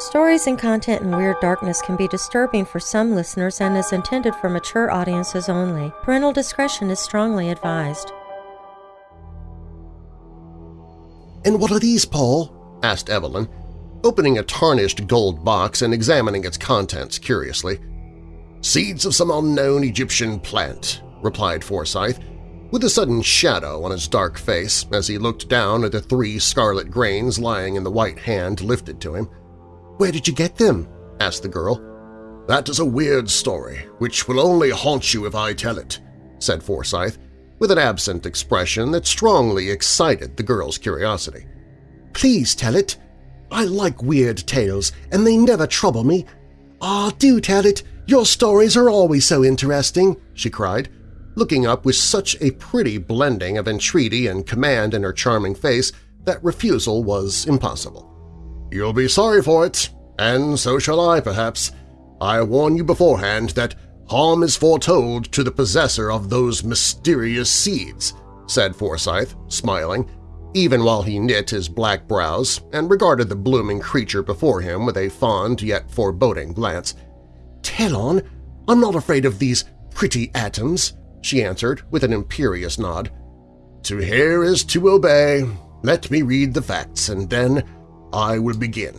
Stories and content in Weird Darkness can be disturbing for some listeners and is intended for mature audiences only. Parental discretion is strongly advised. And what are these, Paul? asked Evelyn, opening a tarnished gold box and examining its contents curiously. Seeds of some unknown Egyptian plant, replied Forsyth, with a sudden shadow on his dark face as he looked down at the three scarlet grains lying in the white hand lifted to him. "'Where did you get them?' asked the girl. "'That is a weird story, which will only haunt you if I tell it,' said Forsyth, with an absent expression that strongly excited the girl's curiosity. "'Please tell it. I like weird tales, and they never trouble me. Ah, do tell it! Your stories are always so interesting!' she cried looking up with such a pretty blending of entreaty and command in her charming face that refusal was impossible. "'You'll be sorry for it, and so shall I, perhaps. I warn you beforehand that harm is foretold to the possessor of those mysterious seeds,' said Forsyth, smiling, even while he knit his black brows and regarded the blooming creature before him with a fond yet foreboding glance. "'Tell on! I'm not afraid of these pretty atoms!' she answered with an imperious nod. To hear is to obey. Let me read the facts, and then I will begin.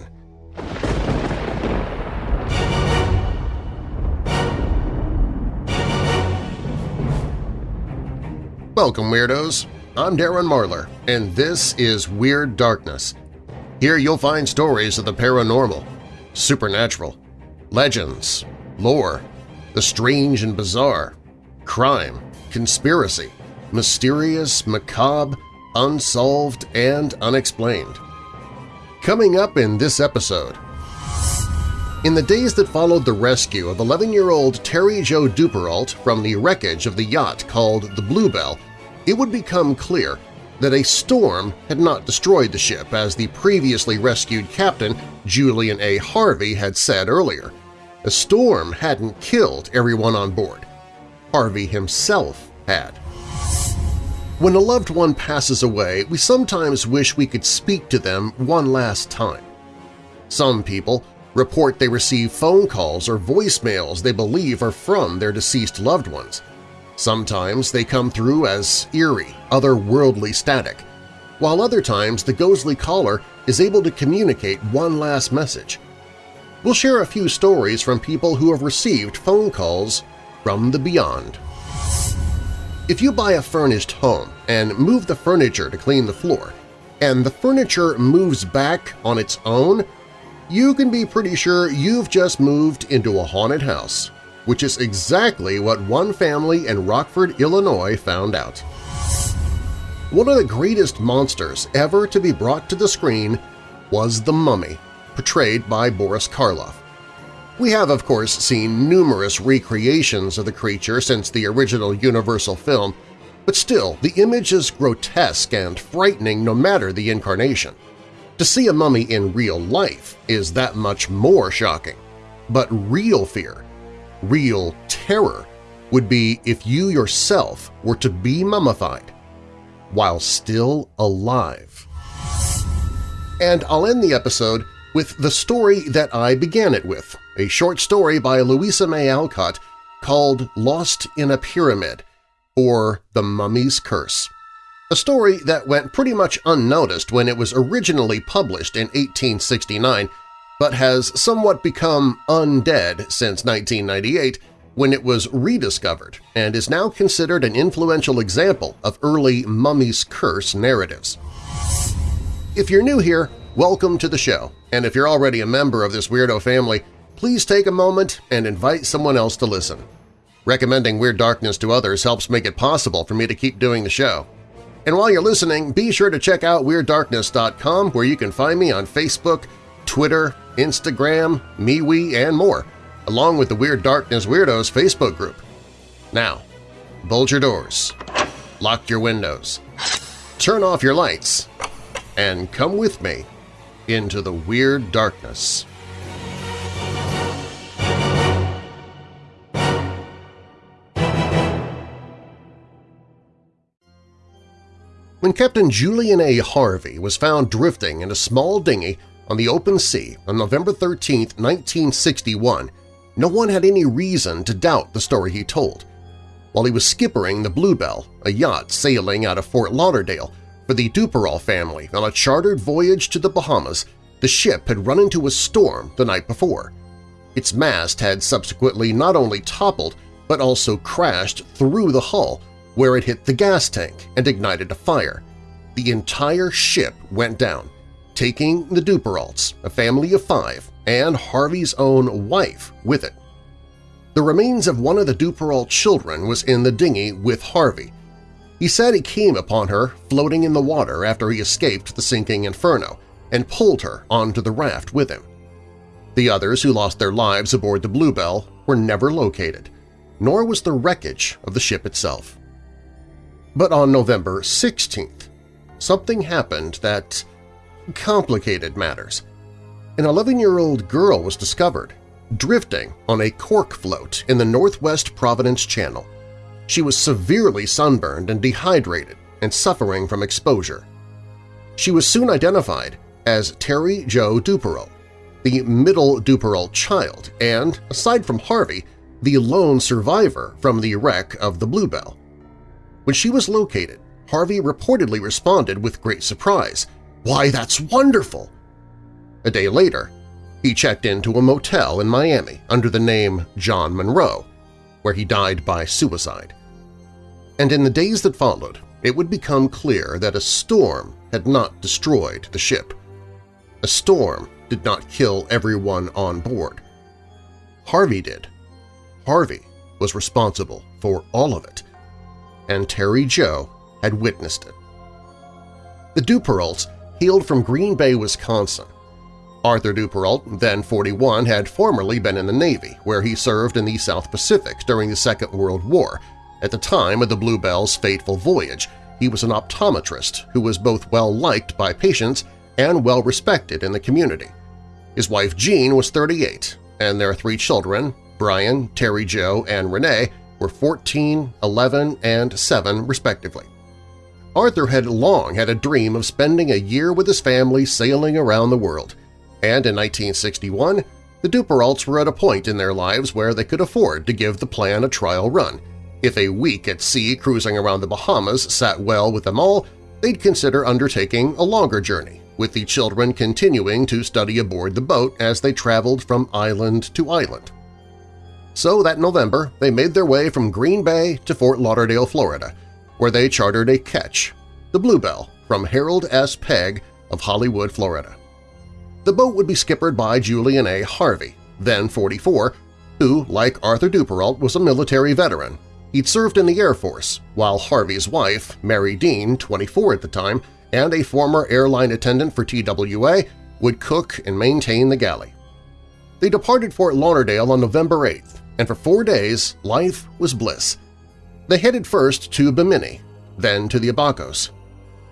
Welcome, Weirdos! I'm Darren Marlar, and this is Weird Darkness. Here you'll find stories of the paranormal, supernatural, legends, lore, the strange and bizarre, crime, conspiracy, mysterious, macabre, unsolved, and unexplained. Coming up in this episode… In the days that followed the rescue of 11-year-old Terry Jo Duperrault from the wreckage of the yacht called the Bluebell, it would become clear that a storm had not destroyed the ship as the previously rescued captain Julian A. Harvey had said earlier. A storm hadn't killed everyone on board. Harvey himself had. When a loved one passes away, we sometimes wish we could speak to them one last time. Some people report they receive phone calls or voicemails they believe are from their deceased loved ones. Sometimes they come through as eerie, otherworldly static, while other times the ghostly caller is able to communicate one last message. We'll share a few stories from people who have received phone calls from the beyond. If you buy a furnished home and move the furniture to clean the floor, and the furniture moves back on its own, you can be pretty sure you've just moved into a haunted house, which is exactly what one family in Rockford, Illinois found out. One of the greatest monsters ever to be brought to the screen was the Mummy, portrayed by Boris Karloff. We have, of course, seen numerous recreations of the creature since the original Universal film, but still, the image is grotesque and frightening no matter the incarnation. To see a mummy in real life is that much more shocking. But real fear, real terror, would be if you yourself were to be mummified while still alive. And I'll end the episode with the story that I began it with, a short story by Louisa May Alcott called Lost in a Pyramid, or The Mummy's Curse. A story that went pretty much unnoticed when it was originally published in 1869, but has somewhat become undead since 1998 when it was rediscovered and is now considered an influential example of early Mummy's Curse narratives. If you're new here, welcome to the show, and if you're already a member of this weirdo family, please take a moment and invite someone else to listen. Recommending Weird Darkness to others helps make it possible for me to keep doing the show. And while you're listening, be sure to check out WeirdDarkness.com where you can find me on Facebook, Twitter, Instagram, MeWe, and more, along with the Weird Darkness Weirdos Facebook group. Now, bolt your doors, lock your windows, turn off your lights, and come with me into the Weird Darkness. When Captain Julian A. Harvey was found drifting in a small dinghy on the open sea on November 13, 1961, no one had any reason to doubt the story he told. While he was skippering the Bluebell, a yacht sailing out of Fort Lauderdale, for the Duperrault family on a chartered voyage to the Bahamas, the ship had run into a storm the night before. Its mast had subsequently not only toppled but also crashed through the hull, where it hit the gas tank and ignited a fire. The entire ship went down, taking the Duperraults, a family of five, and Harvey's own wife with it. The remains of one of the Duperrault children was in the dinghy with Harvey. He said he came upon her floating in the water after he escaped the sinking inferno and pulled her onto the raft with him. The others who lost their lives aboard the Bluebell were never located, nor was the wreckage of the ship itself. But on November 16th, something happened that complicated matters. An 11-year-old girl was discovered, drifting on a cork float in the northwest Providence Channel. She was severely sunburned and dehydrated and suffering from exposure. She was soon identified as Terry Jo Duperrault, the middle Duperrault child and, aside from Harvey, the lone survivor from the wreck of the Bluebell. When she was located, Harvey reportedly responded with great surprise, "'Why, that's wonderful!' A day later, he checked into a motel in Miami under the name John Monroe, where he died by suicide. And in the days that followed, it would become clear that a storm had not destroyed the ship. A storm did not kill everyone on board. Harvey did. Harvey was responsible for all of it, and Terry Jo had witnessed it. The Duperraults hailed from Green Bay, Wisconsin. Arthur Duperrault, then 41, had formerly been in the Navy, where he served in the South Pacific during the Second World War. At the time of the Bluebell's fateful voyage, he was an optometrist who was both well-liked by patients and well-respected in the community. His wife Jean was 38, and their three children, Brian, Terry Jo, and Renee, were 14, 11, and 7 respectively. Arthur had long had a dream of spending a year with his family sailing around the world, and in 1961 the Duperraults were at a point in their lives where they could afford to give the plan a trial run. If a week at sea cruising around the Bahamas sat well with them all, they'd consider undertaking a longer journey, with the children continuing to study aboard the boat as they traveled from island to island. So that November, they made their way from Green Bay to Fort Lauderdale, Florida, where they chartered a ketch, the Bluebell, from Harold S. Pegg of Hollywood, Florida. The boat would be skippered by Julian A. Harvey, then 44, who, like Arthur Duperrault, was a military veteran. He'd served in the Air Force, while Harvey's wife, Mary Dean, 24 at the time, and a former airline attendant for TWA, would cook and maintain the galley. They departed Fort Lauderdale on November 8th, and for four days life was bliss. They headed first to Bimini, then to the Abacos.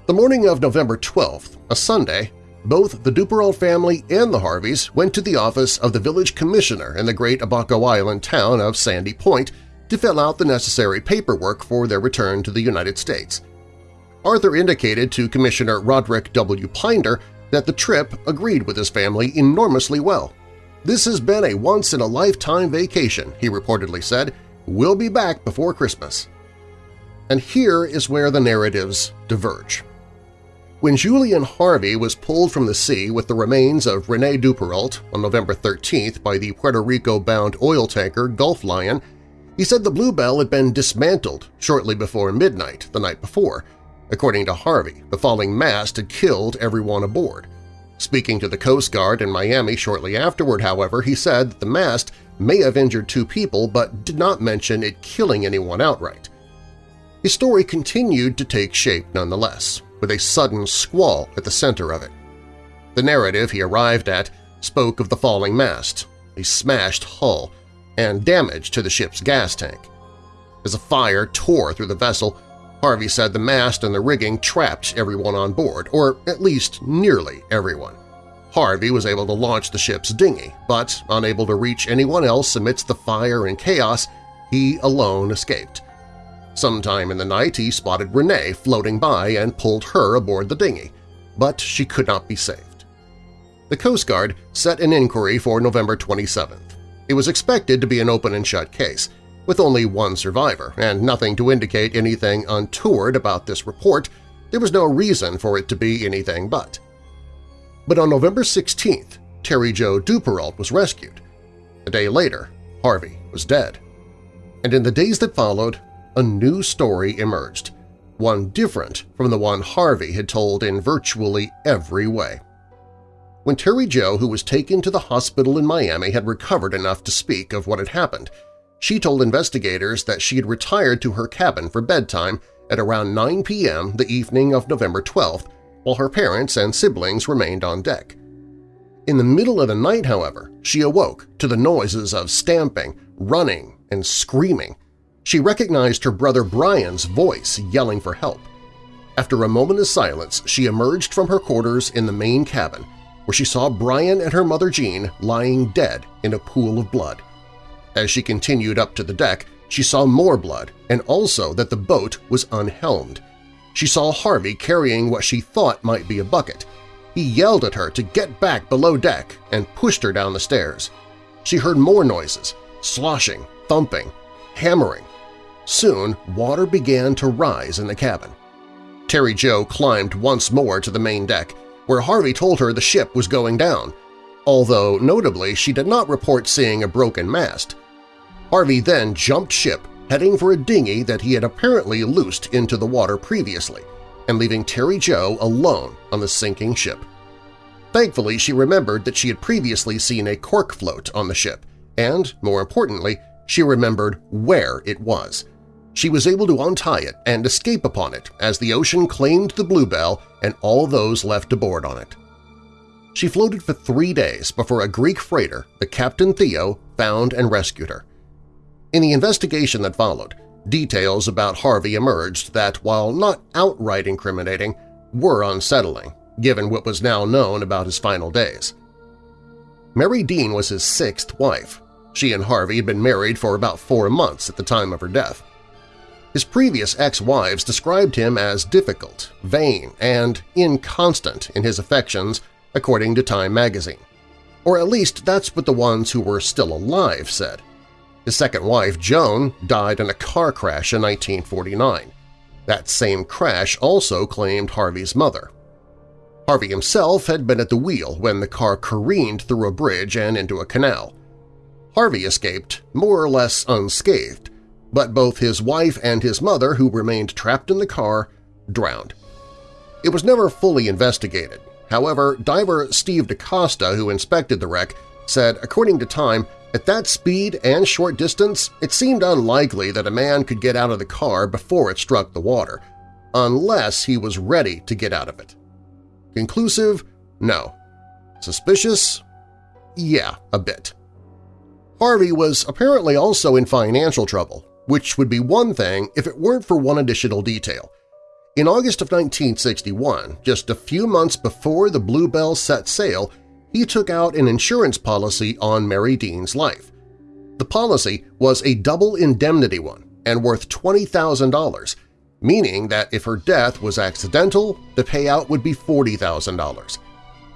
The morning of November 12th, a Sunday, both the Duperrault family and the Harveys went to the office of the village commissioner in the great Abaco Island town of Sandy Point to fill out the necessary paperwork for their return to the United States. Arthur indicated to Commissioner Roderick W. Pinder that the trip agreed with his family enormously well. This has been a once-in-a-lifetime vacation, he reportedly said, We'll be back before Christmas. And here is where the narratives diverge. When Julian Harvey was pulled from the sea with the remains of Renee Duperrault on November 13th by the Puerto Rico-bound oil tanker Gulf Lion, he said the Bluebell had been dismantled shortly before midnight the night before. According to Harvey, the falling mast had killed everyone aboard. Speaking to the Coast Guard in Miami shortly afterward, however, he said that the mast may have injured two people but did not mention it killing anyone outright. His story continued to take shape nonetheless, with a sudden squall at the center of it. The narrative he arrived at spoke of the falling mast, a smashed hull, and damage to the ship's gas tank. As a fire tore through the vessel, Harvey said the mast and the rigging trapped everyone on board, or at least nearly everyone. Harvey was able to launch the ship's dinghy, but unable to reach anyone else amidst the fire and chaos, he alone escaped. Sometime in the night he spotted Renee floating by and pulled her aboard the dinghy, but she could not be saved. the Coast Guard set an inquiry for November 27th. It was expected to be an open-and-shut case, with only one survivor, and nothing to indicate anything untoward about this report, there was no reason for it to be anything but. But on November 16th, Terry Jo Duperrault was rescued. A day later, Harvey was dead. And in the days that followed, a new story emerged, one different from the one Harvey had told in virtually every way. When Terry Jo, who was taken to the hospital in Miami, had recovered enough to speak of what had happened, she told investigators that she had retired to her cabin for bedtime at around 9 p.m. the evening of November 12th while her parents and siblings remained on deck. In the middle of the night, however, she awoke to the noises of stamping, running, and screaming. She recognized her brother Brian's voice yelling for help. After a moment of silence, she emerged from her quarters in the main cabin, where she saw Brian and her mother Jean lying dead in a pool of blood. As she continued up to the deck, she saw more blood and also that the boat was unhelmed. She saw Harvey carrying what she thought might be a bucket. He yelled at her to get back below deck and pushed her down the stairs. She heard more noises, sloshing, thumping, hammering. Soon, water began to rise in the cabin. Terry Jo climbed once more to the main deck, where Harvey told her the ship was going down, although notably she did not report seeing a broken mast. Harvey then jumped ship, heading for a dinghy that he had apparently loosed into the water previously, and leaving Terry Jo alone on the sinking ship. Thankfully, she remembered that she had previously seen a cork float on the ship, and, more importantly, she remembered where it was. She was able to untie it and escape upon it as the ocean claimed the Bluebell and all those left aboard on it. She floated for three days before a Greek freighter, the Captain Theo, found and rescued her. In the investigation that followed, details about Harvey emerged that, while not outright incriminating, were unsettling, given what was now known about his final days. Mary Dean was his sixth wife. She and Harvey had been married for about four months at the time of her death. His previous ex-wives described him as difficult, vain, and inconstant in his affections, according to Time magazine. Or at least that's what the ones who were still alive said. His second wife, Joan, died in a car crash in 1949. That same crash also claimed Harvey's mother. Harvey himself had been at the wheel when the car careened through a bridge and into a canal. Harvey escaped more or less unscathed, but both his wife and his mother, who remained trapped in the car, drowned. It was never fully investigated. However, diver Steve DaCosta, who inspected the wreck, said, according to Time, at that speed and short distance, it seemed unlikely that a man could get out of the car before it struck the water, unless he was ready to get out of it. Conclusive? No. Suspicious? Yeah, a bit. Harvey was apparently also in financial trouble, which would be one thing if it weren't for one additional detail. In August of 1961, just a few months before the Bluebell set sail, he took out an insurance policy on Mary Dean's life. The policy was a double indemnity one and worth $20,000, meaning that if her death was accidental, the payout would be $40,000.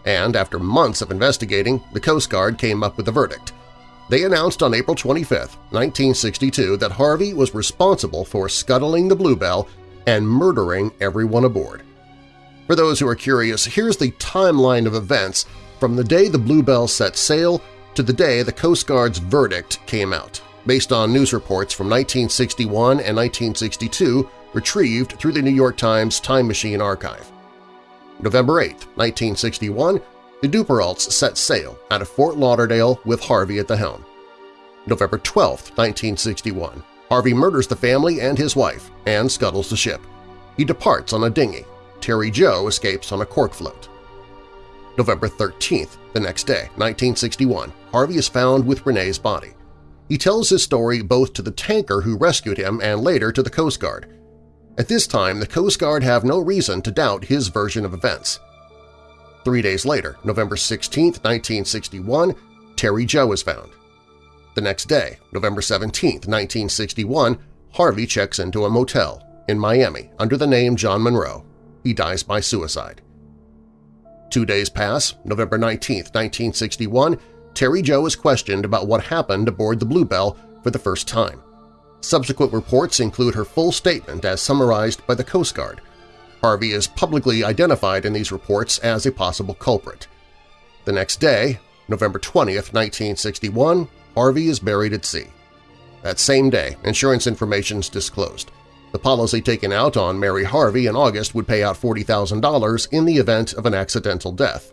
And after months of investigating, the Coast Guard came up with a verdict. They announced on April 25, 1962 that Harvey was responsible for scuttling the Bluebell and murdering everyone aboard. For those who are curious, here's the timeline of events from the day the Bluebell set sail to the day the Coast Guard's verdict came out, based on news reports from 1961 and 1962 retrieved through the New York Times Time Machine archive. November 8, 1961, the Duperraults set sail out of Fort Lauderdale with Harvey at the helm. November 12, 1961, Harvey murders the family and his wife and scuttles the ship. He departs on a dinghy. Terry Jo escapes on a cork float. November 13th, the next day, 1961, Harvey is found with Renee's body. He tells his story both to the tanker who rescued him and later to the Coast Guard. At this time, the Coast Guard have no reason to doubt his version of events. Three days later, November 16, 1961, Terry Jo is found. The next day, November 17, 1961, Harvey checks into a motel in Miami under the name John Monroe. He dies by suicide. Two days pass, November 19, 1961, Terry Jo is questioned about what happened aboard the Bluebell for the first time. Subsequent reports include her full statement as summarized by the Coast Guard. Harvey is publicly identified in these reports as a possible culprit. The next day, November 20, 1961, Harvey is buried at sea. That same day, insurance information is disclosed. The policy taken out on Mary Harvey in August would pay out $40,000 in the event of an accidental death.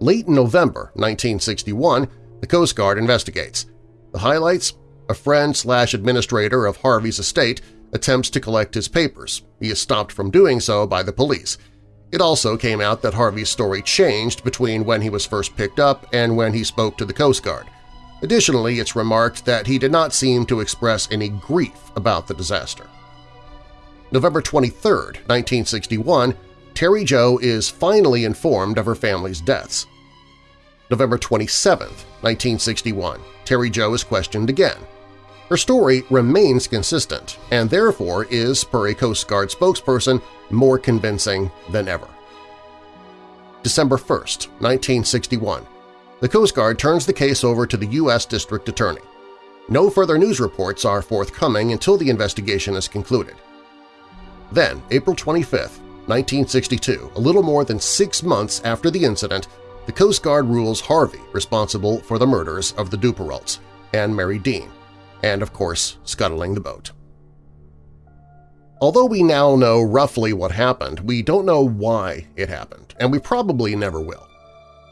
Late in November 1961, the Coast Guard investigates. The highlights? A friend slash administrator of Harvey's estate attempts to collect his papers. He is stopped from doing so by the police. It also came out that Harvey's story changed between when he was first picked up and when he spoke to the Coast Guard. Additionally, it's remarked that he did not seem to express any grief about the disaster. November 23, 1961, Terry Jo is finally informed of her family's deaths. November 27, 1961, Terry Jo is questioned again. Her story remains consistent and therefore is, per a Coast Guard spokesperson, more convincing than ever. December 1, 1961, the Coast Guard turns the case over to the U.S. District Attorney. No further news reports are forthcoming until the investigation is concluded. Then, April 25, 1962, a little more than six months after the incident, the Coast Guard rules Harvey responsible for the murders of the Duperraults and Mary Dean, and of course scuttling the boat. Although we now know roughly what happened, we don't know why it happened, and we probably never will.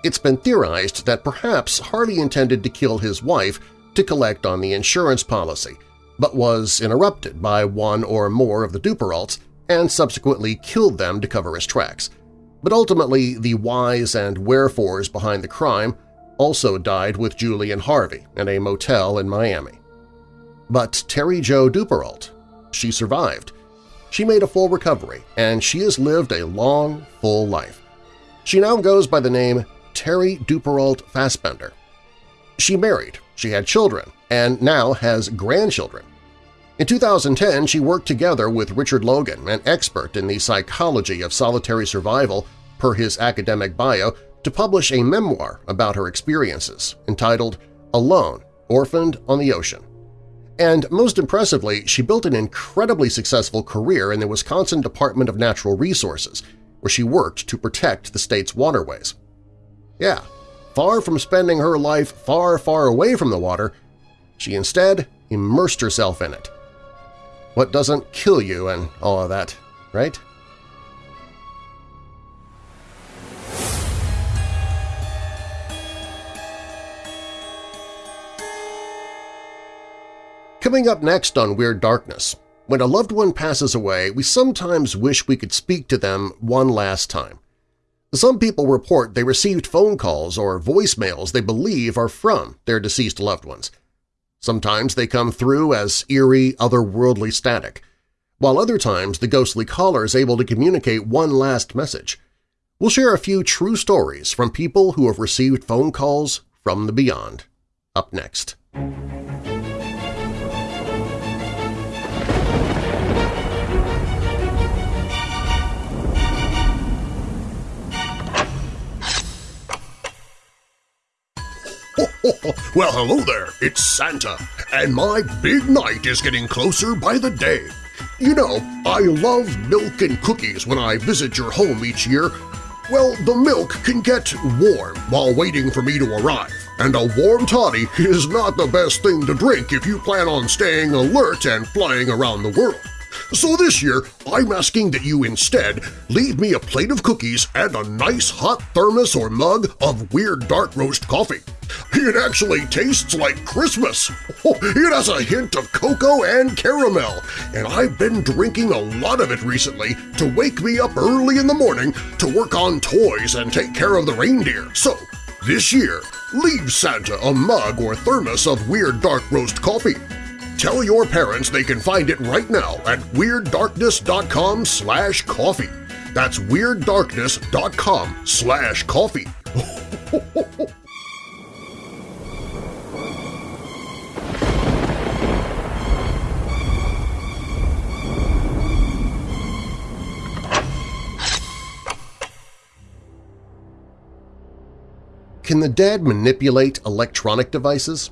It's been theorized that perhaps Harvey intended to kill his wife to collect on the insurance policy, but was interrupted by one or more of the Duperraults and subsequently killed them to cover his tracks. But ultimately, the whys and wherefores behind the crime also died with Julian Harvey in a motel in Miami. But Terry Jo Duperrault, she survived. She made a full recovery, and she has lived a long, full life. She now goes by the name Terry Duperrault Fassbender. She married, she had children, and now has grandchildren. In 2010, she worked together with Richard Logan, an expert in the psychology of solitary survival per his academic bio, to publish a memoir about her experiences entitled Alone, Orphaned on the Ocean. And most impressively, she built an incredibly successful career in the Wisconsin Department of Natural Resources, where she worked to protect the state's waterways. Yeah, far from spending her life far, far away from the water, she instead immersed herself in it. What doesn't kill you and all of that, right? Coming up next on Weird Darkness, when a loved one passes away, we sometimes wish we could speak to them one last time. Some people report they received phone calls or voicemails they believe are from their deceased loved ones. Sometimes they come through as eerie, otherworldly static, while other times the ghostly caller is able to communicate one last message. We'll share a few true stories from people who have received phone calls from the beyond. Up next. well, hello there, it's Santa, and my big night is getting closer by the day. You know, I love milk and cookies when I visit your home each year. Well, the milk can get warm while waiting for me to arrive, and a warm toddy is not the best thing to drink if you plan on staying alert and flying around the world. So this year, I'm asking that you instead leave me a plate of cookies and a nice hot thermos or mug of Weird Dark Roast coffee. It actually tastes like Christmas. It has a hint of cocoa and caramel, and I've been drinking a lot of it recently to wake me up early in the morning to work on toys and take care of the reindeer. So, this year, leave Santa a mug or thermos of Weird Dark Roast coffee. Tell your parents they can find it right now at WeirdDarkness.com slash coffee. That's WeirdDarkness.com slash coffee. can the dead manipulate electronic devices?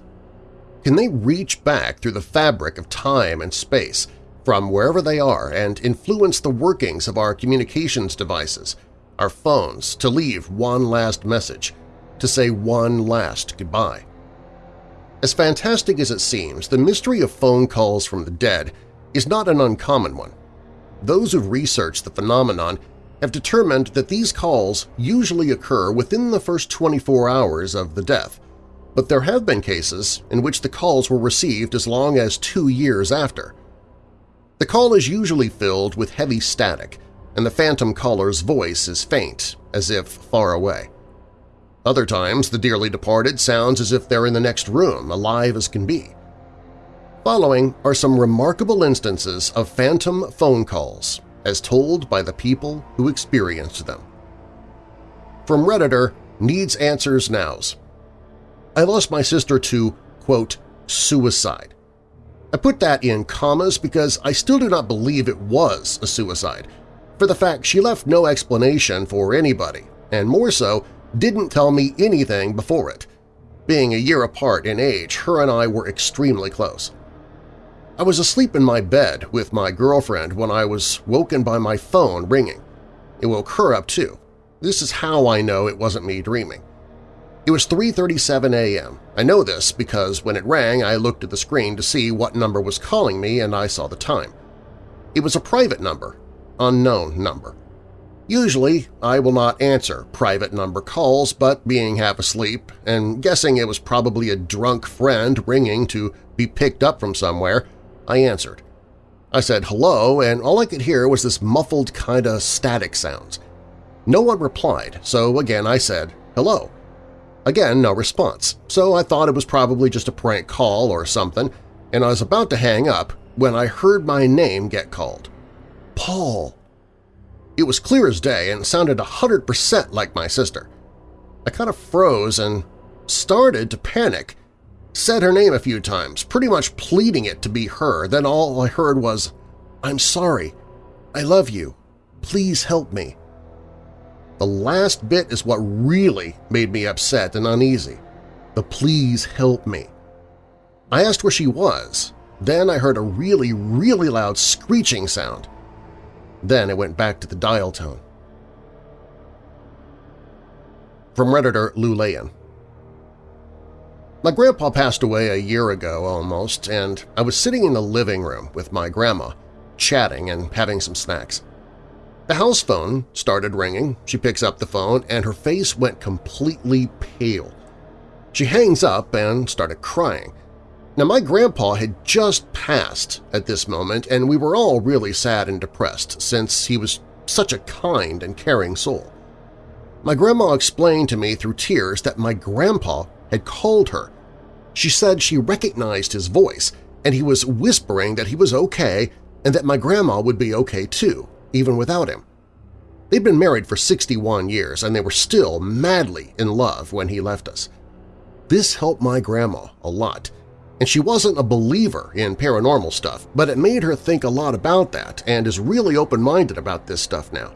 Can they reach back through the fabric of time and space from wherever they are and influence the workings of our communications devices, our phones, to leave one last message, to say one last goodbye? As fantastic as it seems, the mystery of phone calls from the dead is not an uncommon one. Those who've researched the phenomenon have determined that these calls usually occur within the first 24 hours of the death, but there have been cases in which the calls were received as long as two years after. The call is usually filled with heavy static, and the phantom caller's voice is faint, as if far away. Other times, the dearly departed sounds as if they're in the next room, alive as can be. Following are some remarkable instances of phantom phone calls, as told by the people who experienced them. From Redditor, Needs Answers Nows. I lost my sister to, quote, suicide. I put that in commas because I still do not believe it was a suicide, for the fact she left no explanation for anybody, and more so, didn't tell me anything before it. Being a year apart in age, her and I were extremely close. I was asleep in my bed with my girlfriend when I was woken by my phone ringing. It woke her up too. This is how I know it wasn't me dreaming. It was 3.37 a.m. I know this because when it rang I looked at the screen to see what number was calling me and I saw the time. It was a private number, unknown number. Usually, I will not answer private number calls, but being half asleep and guessing it was probably a drunk friend ringing to be picked up from somewhere, I answered. I said hello, and all I could hear was this muffled kinda static sounds. No one replied, so again I said hello. Again, no response, so I thought it was probably just a prank call or something, and I was about to hang up when I heard my name get called. Paul! It was clear as day and sounded a hundred percent like my sister. I kind of froze and started to panic. Said her name a few times, pretty much pleading it to be her, then all I heard was, I'm sorry. I love you. Please help me. The last bit is what really made me upset and uneasy. The please help me. I asked where she was. Then I heard a really, really loud screeching sound. Then it went back to the dial tone. From Redditor Lou Layan My grandpa passed away a year ago almost, and I was sitting in the living room with my grandma, chatting and having some snacks. The house phone started ringing, she picks up the phone, and her face went completely pale. She hangs up and started crying. Now, my grandpa had just passed at this moment, and we were all really sad and depressed since he was such a kind and caring soul. My grandma explained to me through tears that my grandpa had called her. She said she recognized his voice, and he was whispering that he was okay and that my grandma would be okay too, even without him. They'd been married for 61 years, and they were still madly in love when he left us. This helped my grandma a lot, and she wasn't a believer in paranormal stuff, but it made her think a lot about that and is really open-minded about this stuff now.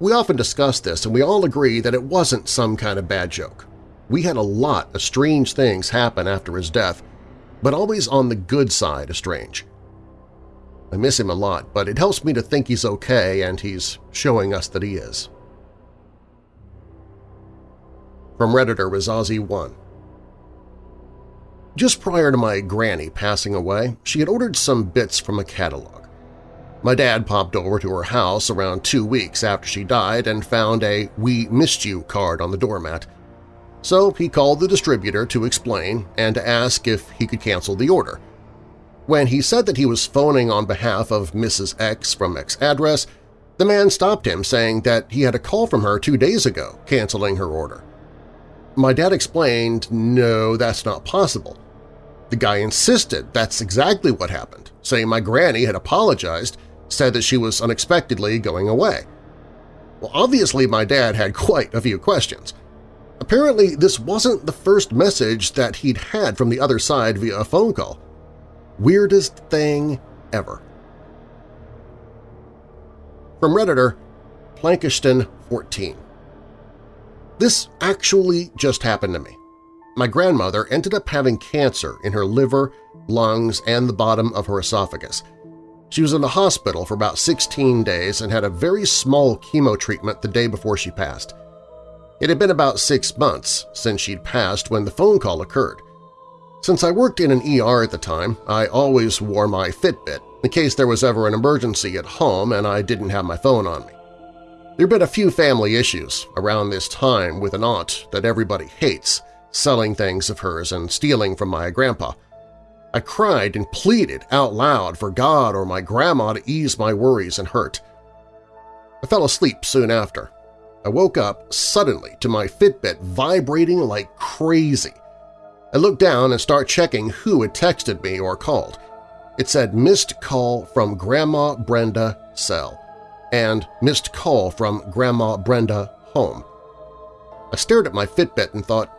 We often discuss this and we all agree that it wasn't some kind of bad joke. We had a lot of strange things happen after his death, but always on the good side of strange. I miss him a lot, but it helps me to think he's okay and he's showing us that he is. From Redditor was Ozzy1 just prior to my granny passing away, she had ordered some bits from a catalog. My dad popped over to her house around two weeks after she died and found a We Missed You card on the doormat. So he called the distributor to explain and to ask if he could cancel the order. When he said that he was phoning on behalf of Mrs. X from X address, the man stopped him saying that he had a call from her two days ago canceling her order. My dad explained, no, that's not possible. The guy insisted that's exactly what happened, saying my granny had apologized, said that she was unexpectedly going away. Well, obviously my dad had quite a few questions. Apparently, this wasn't the first message that he'd had from the other side via a phone call. Weirdest thing ever. From Redditor, Plankiston14 This actually just happened to me. My grandmother ended up having cancer in her liver, lungs, and the bottom of her esophagus. She was in the hospital for about 16 days and had a very small chemo treatment the day before she passed. It had been about six months since she'd passed when the phone call occurred. Since I worked in an ER at the time, I always wore my Fitbit in case there was ever an emergency at home and I didn't have my phone on me. There'd been a few family issues around this time with an aunt that everybody hates, selling things of hers and stealing from my grandpa. I cried and pleaded out loud for God or my grandma to ease my worries and hurt. I fell asleep soon after. I woke up suddenly to my Fitbit vibrating like crazy. I looked down and start checking who had texted me or called. It said missed call from Grandma Brenda cell and missed call from Grandma Brenda home. I stared at my Fitbit and thought,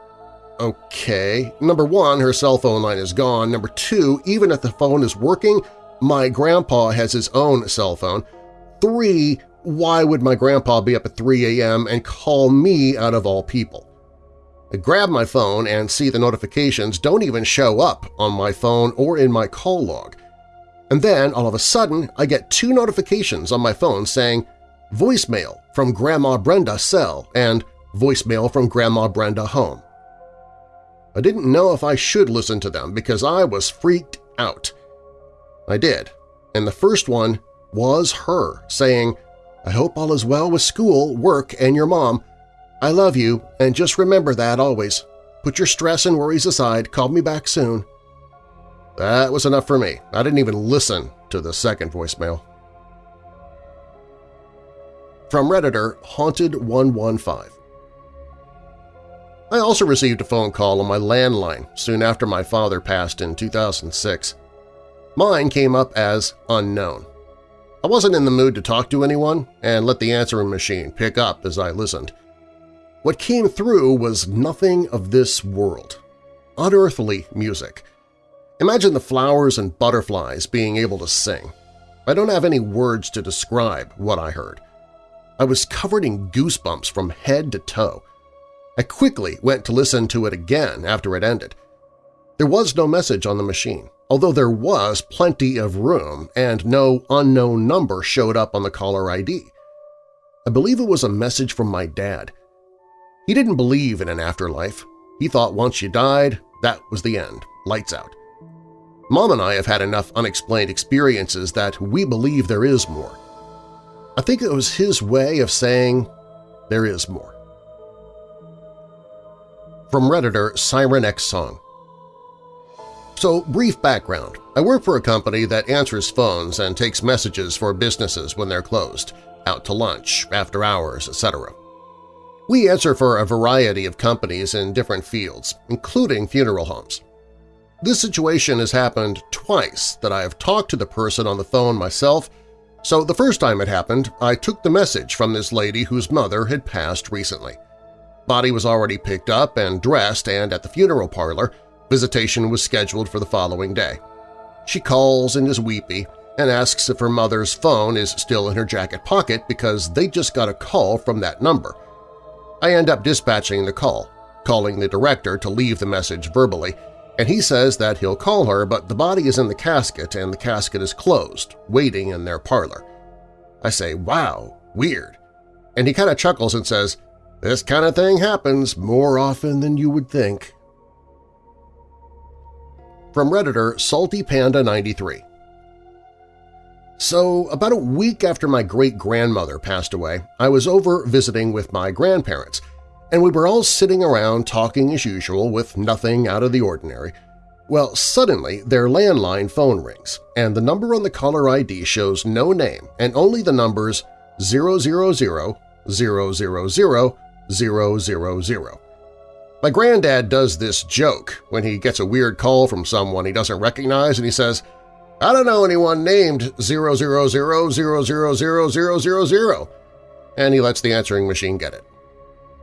okay, number one, her cell phone line is gone. Number two, even if the phone is working, my grandpa has his own cell phone. Three, why would my grandpa be up at 3 a.m. and call me out of all people? I grab my phone and see the notifications don't even show up on my phone or in my call log. And then, all of a sudden, I get two notifications on my phone saying voicemail from Grandma Brenda cell and voicemail from Grandma Brenda home. I didn't know if I should listen to them because I was freaked out. I did, and the first one was her saying, I hope all is well with school, work, and your mom. I love you, and just remember that always. Put your stress and worries aside, call me back soon. That was enough for me. I didn't even listen to the second voicemail. From Redditor Haunted115 I also received a phone call on my landline soon after my father passed in 2006. Mine came up as unknown. I wasn't in the mood to talk to anyone and let the answering machine pick up as I listened. What came through was nothing of this world. Unearthly music. Imagine the flowers and butterflies being able to sing. I don't have any words to describe what I heard. I was covered in goosebumps from head to toe. I quickly went to listen to it again after it ended. There was no message on the machine, although there was plenty of room and no unknown number showed up on the caller ID. I believe it was a message from my dad. He didn't believe in an afterlife. He thought once you died, that was the end, lights out. Mom and I have had enough unexplained experiences that we believe there is more. I think it was his way of saying there is more. From Redditor Siren X Song So, brief background. I work for a company that answers phones and takes messages for businesses when they're closed, out to lunch, after hours, etc. We answer for a variety of companies in different fields, including funeral homes. This situation has happened twice that I have talked to the person on the phone myself, so the first time it happened, I took the message from this lady whose mother had passed recently. Body was already picked up and dressed and at the funeral parlor, visitation was scheduled for the following day. She calls and is weepy and asks if her mother's phone is still in her jacket pocket because they just got a call from that number – I end up dispatching the call, calling the director to leave the message verbally, and he says that he'll call her but the body is in the casket and the casket is closed, waiting in their parlor. I say, wow, weird. And he kind of chuckles and says, this kind of thing happens more often than you would think. From Redditor Salty Panda 93 so about a week after my great-grandmother passed away, I was over visiting with my grandparents, and we were all sitting around talking as usual with nothing out of the ordinary. Well, suddenly their landline phone rings, and the number on the caller ID shows no name and only the numbers 000 000 000. My granddad does this joke when he gets a weird call from someone he doesn't recognize and he says, I don't know anyone named 000000000, and he lets the answering machine get it.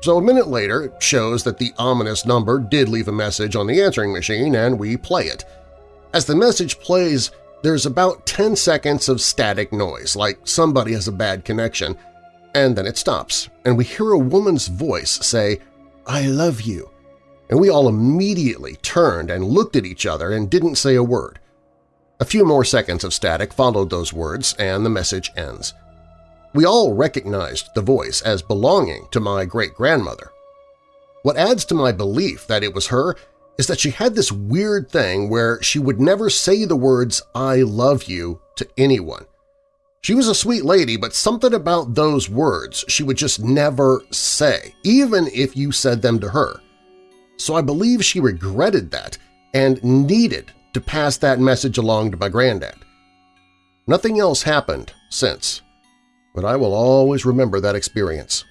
So a minute later, it shows that the ominous number did leave a message on the answering machine, and we play it. As the message plays, there's about 10 seconds of static noise, like somebody has a bad connection, and then it stops, and we hear a woman's voice say, I love you, and we all immediately turned and looked at each other and didn't say a word. A few more seconds of static followed those words, and the message ends. We all recognized the voice as belonging to my great-grandmother. What adds to my belief that it was her is that she had this weird thing where she would never say the words I love you to anyone. She was a sweet lady, but something about those words she would just never say, even if you said them to her. So I believe she regretted that and needed to pass that message along to my granddad. Nothing else happened since, but I will always remember that experience.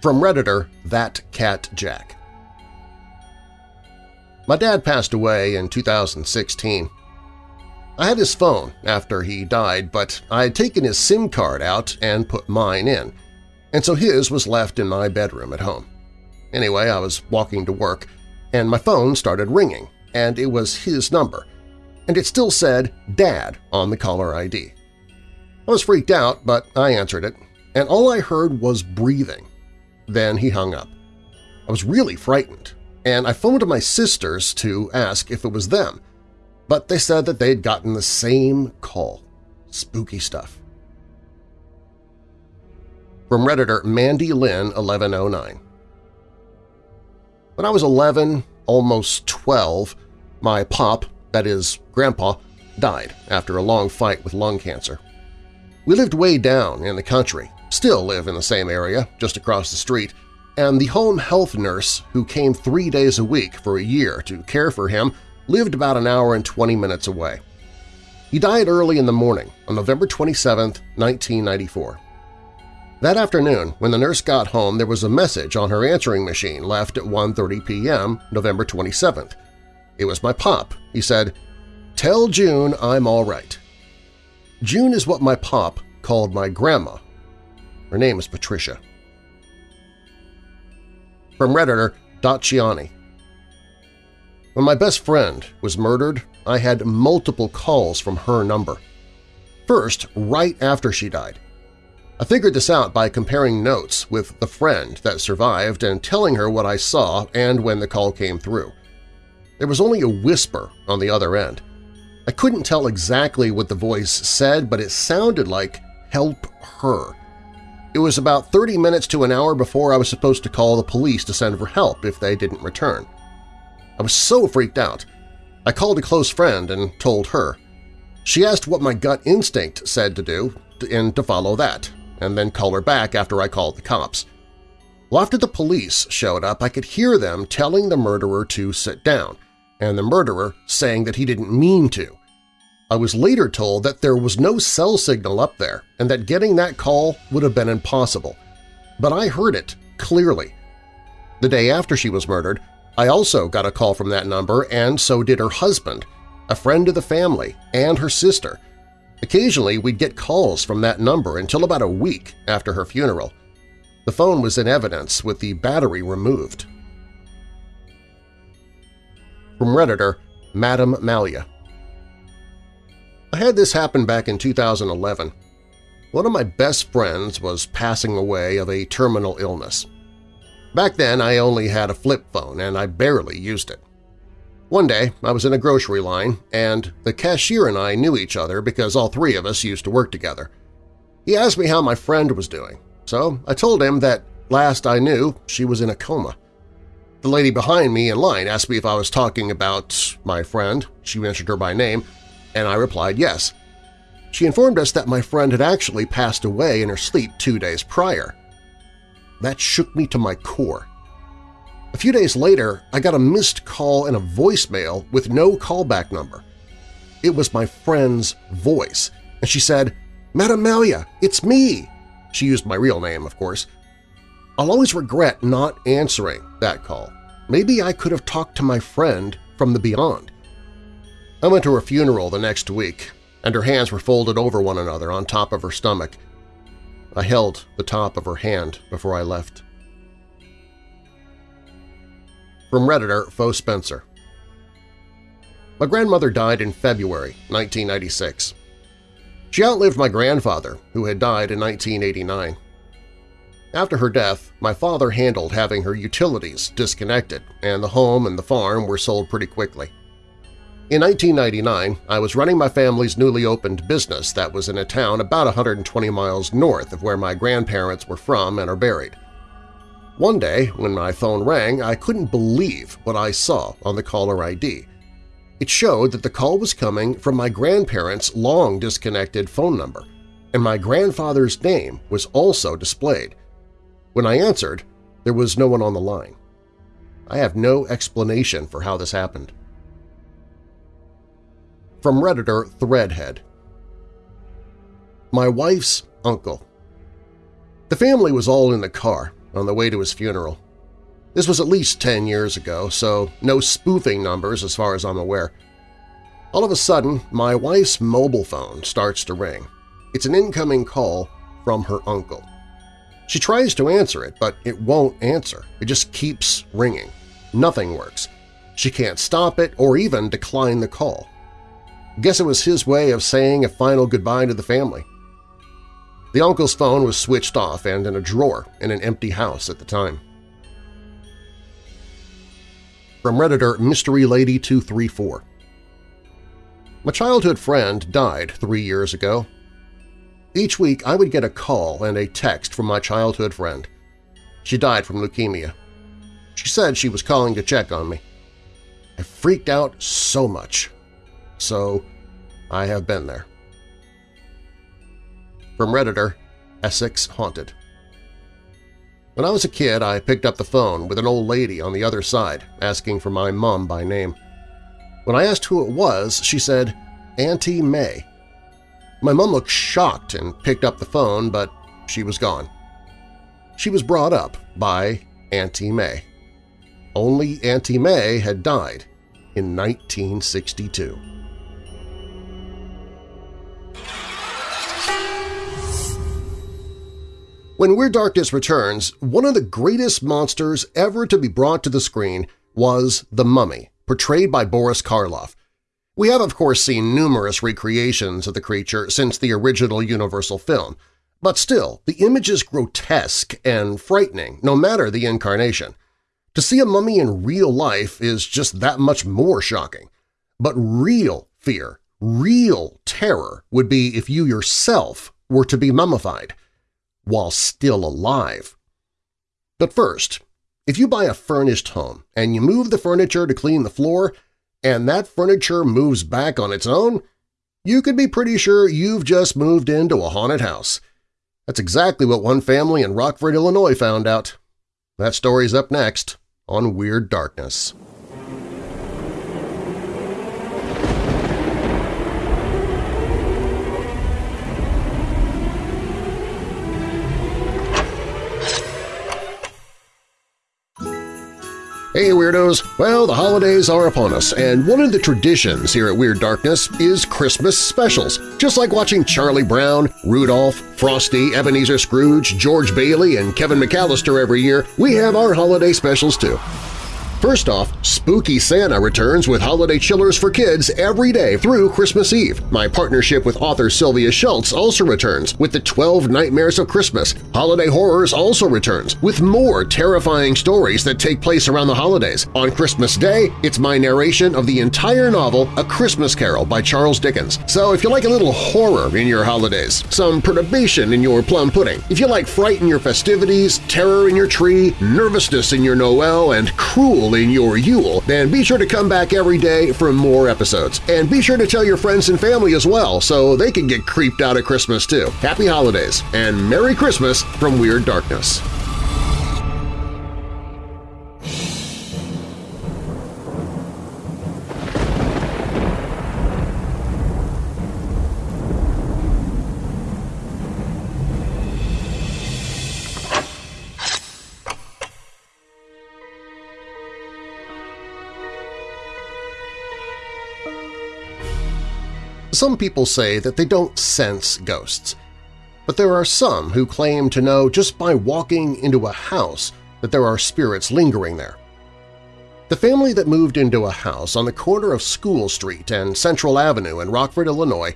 From Redditor, That Cat Jack My dad passed away in 2016. I had his phone after he died, but I had taken his SIM card out and put mine in, and so his was left in my bedroom at home. Anyway, I was walking to work, and my phone started ringing, and it was his number, and it still said Dad on the caller ID. I was freaked out, but I answered it, and all I heard was breathing. Then he hung up. I was really frightened, and I phoned my sisters to ask if it was them, but they said that they'd gotten the same call. Spooky stuff. From Redditor Mandy Lynn 1109 When I was 11, almost 12, my pop, that is, Grandpa, died after a long fight with lung cancer. We lived way down in the country, still live in the same area, just across the street, and the home health nurse who came three days a week for a year to care for him lived about an hour and 20 minutes away. He died early in the morning on November 27, 1994. That afternoon, when the nurse got home, there was a message on her answering machine left at 1.30 p.m. November 27th. It was my pop. He said, Tell June I'm all right. June is what my pop called my grandma. Her name is Patricia. From Redditor Daciani when my best friend was murdered, I had multiple calls from her number. First, right after she died. I figured this out by comparing notes with the friend that survived and telling her what I saw and when the call came through. There was only a whisper on the other end. I couldn't tell exactly what the voice said, but it sounded like help her. It was about 30 minutes to an hour before I was supposed to call the police to send for help if they didn't return. I was so freaked out. I called a close friend and told her. She asked what my gut instinct said to do and to follow that, and then call her back after I called the cops. Well, after the police showed up, I could hear them telling the murderer to sit down, and the murderer saying that he didn't mean to. I was later told that there was no cell signal up there and that getting that call would have been impossible. But I heard it clearly. The day after she was murdered, I also got a call from that number and so did her husband, a friend of the family, and her sister. Occasionally we'd get calls from that number until about a week after her funeral. The phone was in evidence with the battery removed. From Redditor, Madam Malia I had this happen back in 2011. One of my best friends was passing away of a terminal illness. Back then, I only had a flip phone and I barely used it. One day, I was in a grocery line, and the cashier and I knew each other because all three of us used to work together. He asked me how my friend was doing, so I told him that last I knew she was in a coma. The lady behind me in line asked me if I was talking about my friend, she mentioned her by name, and I replied yes. She informed us that my friend had actually passed away in her sleep two days prior. That shook me to my core. A few days later, I got a missed call and a voicemail with no callback number. It was my friend's voice, and she said, Madam Malia, it's me! She used my real name, of course. I'll always regret not answering that call. Maybe I could have talked to my friend from the beyond. I went to her funeral the next week, and her hands were folded over one another on top of her stomach, I held the top of her hand before I left. From Redditor Fo Spencer My grandmother died in February 1996. She outlived my grandfather, who had died in 1989. After her death, my father handled having her utilities disconnected, and the home and the farm were sold pretty quickly. In 1999, I was running my family's newly opened business that was in a town about 120 miles north of where my grandparents were from and are buried. One day, when my phone rang, I couldn't believe what I saw on the caller ID. It showed that the call was coming from my grandparents' long-disconnected phone number, and my grandfather's name was also displayed. When I answered, there was no one on the line. I have no explanation for how this happened. From Redditor Threadhead My wife's uncle. The family was all in the car on the way to his funeral. This was at least 10 years ago, so no spoofing numbers as far as I'm aware. All of a sudden, my wife's mobile phone starts to ring. It's an incoming call from her uncle. She tries to answer it, but it won't answer. It just keeps ringing. Nothing works. She can't stop it or even decline the call. Guess it was his way of saying a final goodbye to the family. The uncle's phone was switched off and in a drawer in an empty house at the time. From Redditor Mystery Lady 234 My childhood friend died three years ago. Each week I would get a call and a text from my childhood friend. She died from leukemia. She said she was calling to check on me. I freaked out so much so I have been there. From Redditor, Essex Haunted When I was a kid, I picked up the phone with an old lady on the other side asking for my mom by name. When I asked who it was, she said, Auntie May. My mom looked shocked and picked up the phone, but she was gone. She was brought up by Auntie May. Only Auntie May had died in 1962. When Weird Darkness returns, one of the greatest monsters ever to be brought to the screen was the Mummy, portrayed by Boris Karloff. We have, of course, seen numerous recreations of the creature since the original Universal film, but still, the image is grotesque and frightening, no matter the incarnation. To see a mummy in real life is just that much more shocking. But real fear, real terror would be if you yourself were to be mummified – while still alive. But first, if you buy a furnished home and you move the furniture to clean the floor and that furniture moves back on its own, you could be pretty sure you've just moved into a haunted house. That's exactly what one family in Rockford, Illinois found out. That story's up next on Weird Darkness. Hey Weirdos! Well, the holidays are upon us, and one of the traditions here at Weird Darkness is Christmas specials. Just like watching Charlie Brown, Rudolph, Frosty, Ebenezer Scrooge, George Bailey, and Kevin McCallister every year, we have our holiday specials too. First off, Spooky Santa returns with holiday chillers for kids every day through Christmas Eve. My partnership with author Sylvia Shults also returns with the 12 Nightmares of Christmas. Holiday Horrors also returns with more terrifying stories that take place around the holidays. On Christmas Day, it's my narration of the entire novel A Christmas Carol by Charles Dickens. So if you like a little horror in your holidays, some perturbation in your plum pudding, if you like fright in your festivities, terror in your tree, nervousness in your Noel, and cruel in your Yule, then be sure to come back every day for more episodes. And be sure to tell your friends and family as well so they can get creeped out at Christmas too. Happy Holidays and Merry Christmas from Weird Darkness. Some people say that they don't sense ghosts, but there are some who claim to know just by walking into a house that there are spirits lingering there. The family that moved into a house on the corner of School Street and Central Avenue in Rockford, Illinois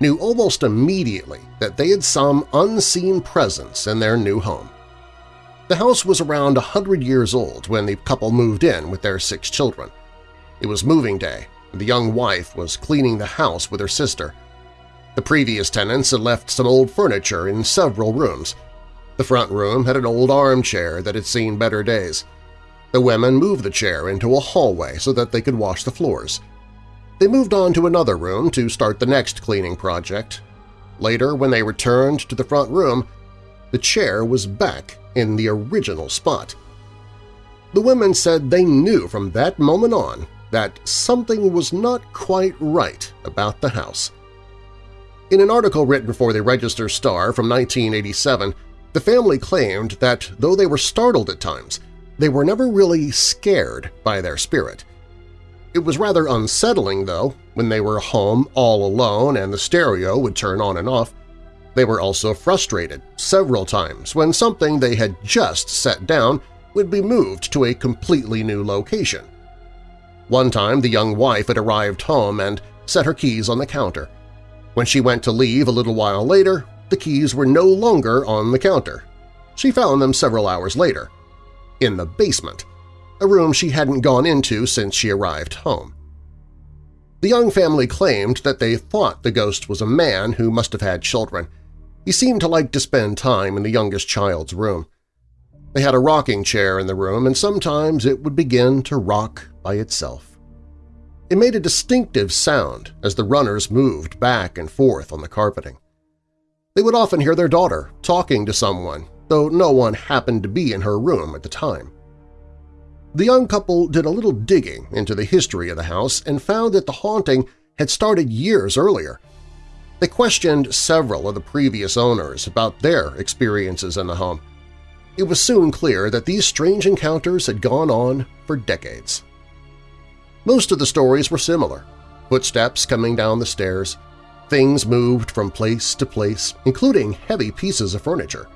knew almost immediately that they had some unseen presence in their new home. The house was around a hundred years old when the couple moved in with their six children. It was moving day, the young wife was cleaning the house with her sister. The previous tenants had left some old furniture in several rooms. The front room had an old armchair that had seen better days. The women moved the chair into a hallway so that they could wash the floors. They moved on to another room to start the next cleaning project. Later, when they returned to the front room, the chair was back in the original spot. The women said they knew from that moment on that something was not quite right about the house. In an article written for the Register Star from 1987, the family claimed that though they were startled at times, they were never really scared by their spirit. It was rather unsettling, though, when they were home all alone and the stereo would turn on and off. They were also frustrated several times when something they had just set down would be moved to a completely new location. One time the young wife had arrived home and set her keys on the counter. When she went to leave a little while later, the keys were no longer on the counter. She found them several hours later in the basement, a room she hadn't gone into since she arrived home. The young family claimed that they thought the ghost was a man who must have had children. He seemed to like to spend time in the youngest child's room. They had a rocking chair in the room, and sometimes it would begin to rock by itself. It made a distinctive sound as the runners moved back and forth on the carpeting. They would often hear their daughter talking to someone though no one happened to be in her room at the time. The young couple did a little digging into the history of the house and found that the haunting had started years earlier. They questioned several of the previous owners about their experiences in the home. It was soon clear that these strange encounters had gone on for decades. Most of the stories were similar – footsteps coming down the stairs, things moved from place to place, including heavy pieces of furniture.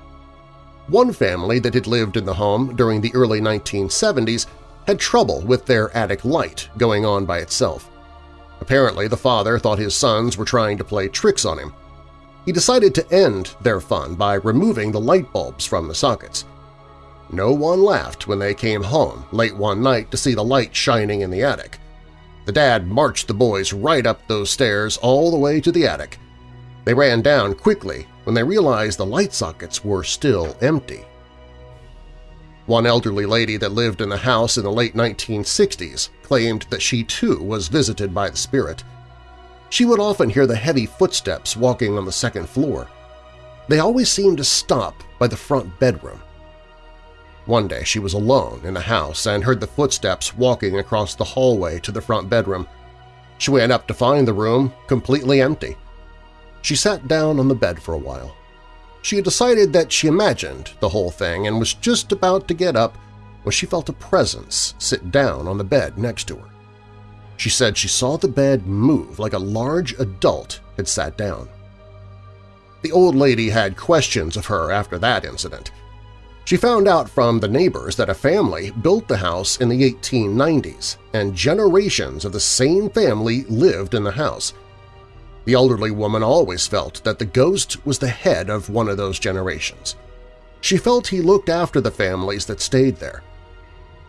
One family that had lived in the home during the early 1970s had trouble with their attic light going on by itself. Apparently, the father thought his sons were trying to play tricks on him. He decided to end their fun by removing the light bulbs from the sockets. No one laughed when they came home late one night to see the light shining in the attic. The dad marched the boys right up those stairs all the way to the attic. They ran down quickly when they realized the light sockets were still empty. One elderly lady that lived in the house in the late 1960s claimed that she too was visited by the spirit. She would often hear the heavy footsteps walking on the second floor. They always seemed to stop by the front bedroom. One day she was alone in the house and heard the footsteps walking across the hallway to the front bedroom. She went up to find the room completely empty. She sat down on the bed for a while. She had decided that she imagined the whole thing and was just about to get up when she felt a presence sit down on the bed next to her. She said she saw the bed move like a large adult had sat down. The old lady had questions of her after that incident. She found out from the neighbors that a family built the house in the 1890s, and generations of the same family lived in the house – the elderly woman always felt that the ghost was the head of one of those generations. She felt he looked after the families that stayed there.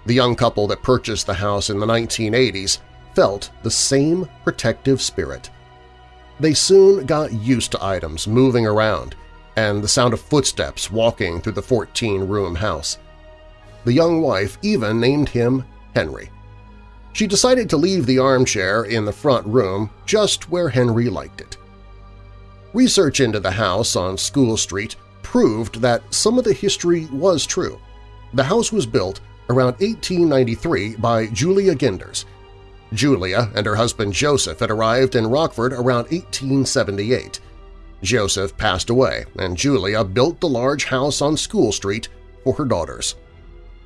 The young couple that purchased the house in the 1980s felt the same protective spirit. They soon got used to items moving around and the sound of footsteps walking through the 14-room house. The young wife even named him Henry. She decided to leave the armchair in the front room just where Henry liked it. Research into the house on School Street proved that some of the history was true. The house was built around 1893 by Julia Genders. Julia and her husband Joseph had arrived in Rockford around 1878. Joseph passed away, and Julia built the large house on School Street for her daughters.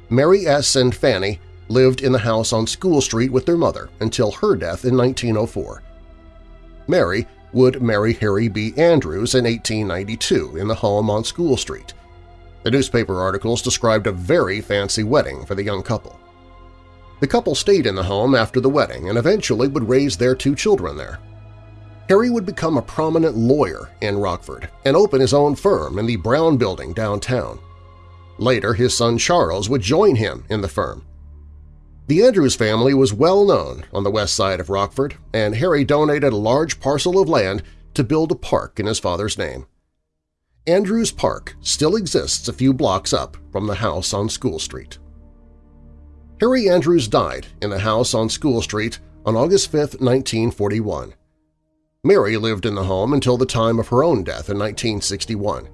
Mary S. and Fanny lived in the house on School Street with their mother until her death in 1904. Mary would marry Harry B. Andrews in 1892 in the home on School Street. The newspaper articles described a very fancy wedding for the young couple. The couple stayed in the home after the wedding and eventually would raise their two children there. Harry would become a prominent lawyer in Rockford and open his own firm in the Brown Building downtown. Later, his son Charles would join him in the firm. The Andrews family was well known on the west side of Rockford, and Harry donated a large parcel of land to build a park in his father's name. Andrews Park still exists a few blocks up from the house on School Street. Harry Andrews died in the house on School Street on August 5, 1941. Mary lived in the home until the time of her own death in 1961.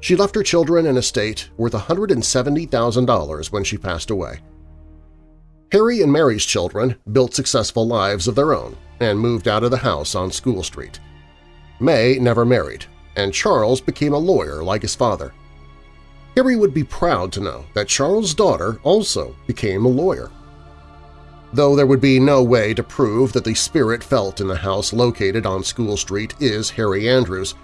She left her children an estate worth $170,000 when she passed away. Harry and Mary's children built successful lives of their own and moved out of the house on School Street. May never married, and Charles became a lawyer like his father. Harry would be proud to know that Charles' daughter also became a lawyer. Though there would be no way to prove that the spirit felt in the house located on School Street is Harry Andrews,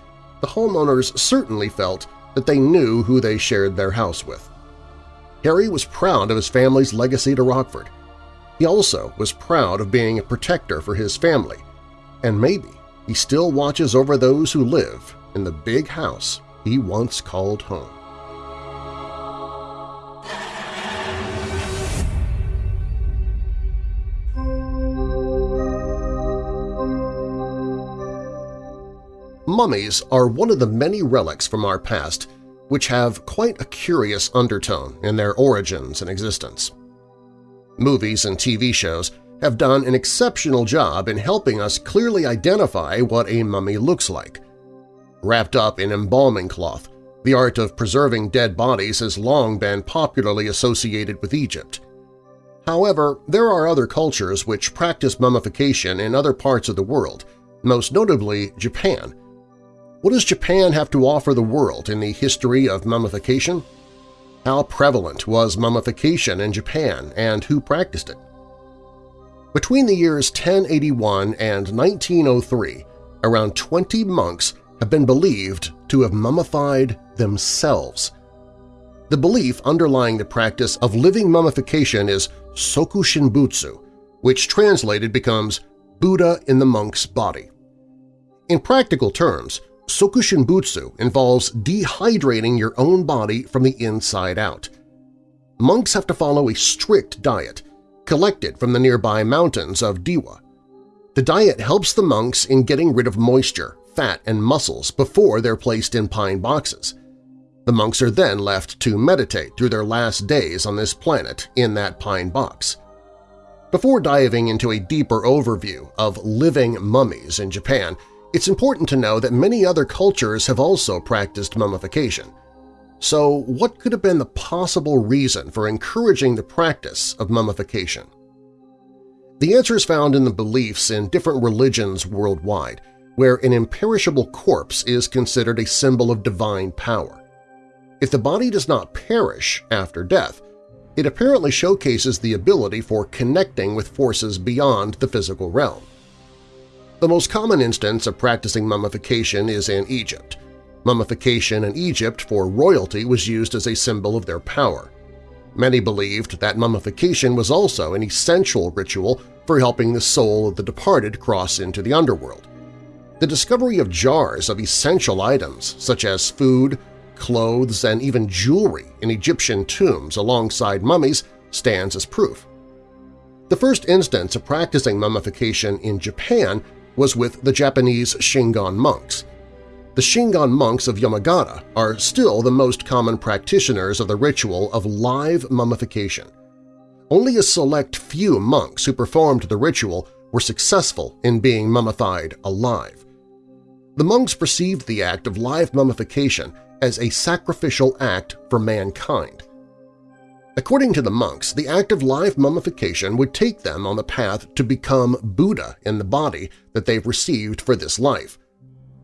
the homeowners certainly felt that they knew who they shared their house with. Harry was proud of his family's legacy to Rockford. He also was proud of being a protector for his family, and maybe he still watches over those who live in the big house he once called home. Mummies are one of the many relics from our past which have quite a curious undertone in their origins and existence. Movies and TV shows have done an exceptional job in helping us clearly identify what a mummy looks like. Wrapped up in embalming cloth, the art of preserving dead bodies has long been popularly associated with Egypt. However, there are other cultures which practice mummification in other parts of the world, most notably Japan, what does Japan have to offer the world in the history of mummification? How prevalent was mummification in Japan and who practiced it? Between the years 1081 and 1903, around 20 monks have been believed to have mummified themselves. The belief underlying the practice of living mummification is Soku Shinbutsu, which translated becomes Buddha in the monk's body. In practical terms, Sokushinbutsu involves dehydrating your own body from the inside out. Monks have to follow a strict diet, collected from the nearby mountains of Dewa. The diet helps the monks in getting rid of moisture, fat, and muscles before they're placed in pine boxes. The monks are then left to meditate through their last days on this planet in that pine box. Before diving into a deeper overview of living mummies in Japan, it's important to know that many other cultures have also practiced mummification. So what could have been the possible reason for encouraging the practice of mummification? The answer is found in the beliefs in different religions worldwide, where an imperishable corpse is considered a symbol of divine power. If the body does not perish after death, it apparently showcases the ability for connecting with forces beyond the physical realm. The most common instance of practicing mummification is in Egypt. Mummification in Egypt for royalty was used as a symbol of their power. Many believed that mummification was also an essential ritual for helping the soul of the departed cross into the underworld. The discovery of jars of essential items such as food, clothes, and even jewelry in Egyptian tombs alongside mummies stands as proof. The first instance of practicing mummification in Japan was with the Japanese Shingon monks. The Shingon monks of Yamagata are still the most common practitioners of the ritual of live mummification. Only a select few monks who performed the ritual were successful in being mummified alive. The monks perceived the act of live mummification as a sacrificial act for mankind. According to the monks, the act of live mummification would take them on the path to become Buddha in the body that they've received for this life.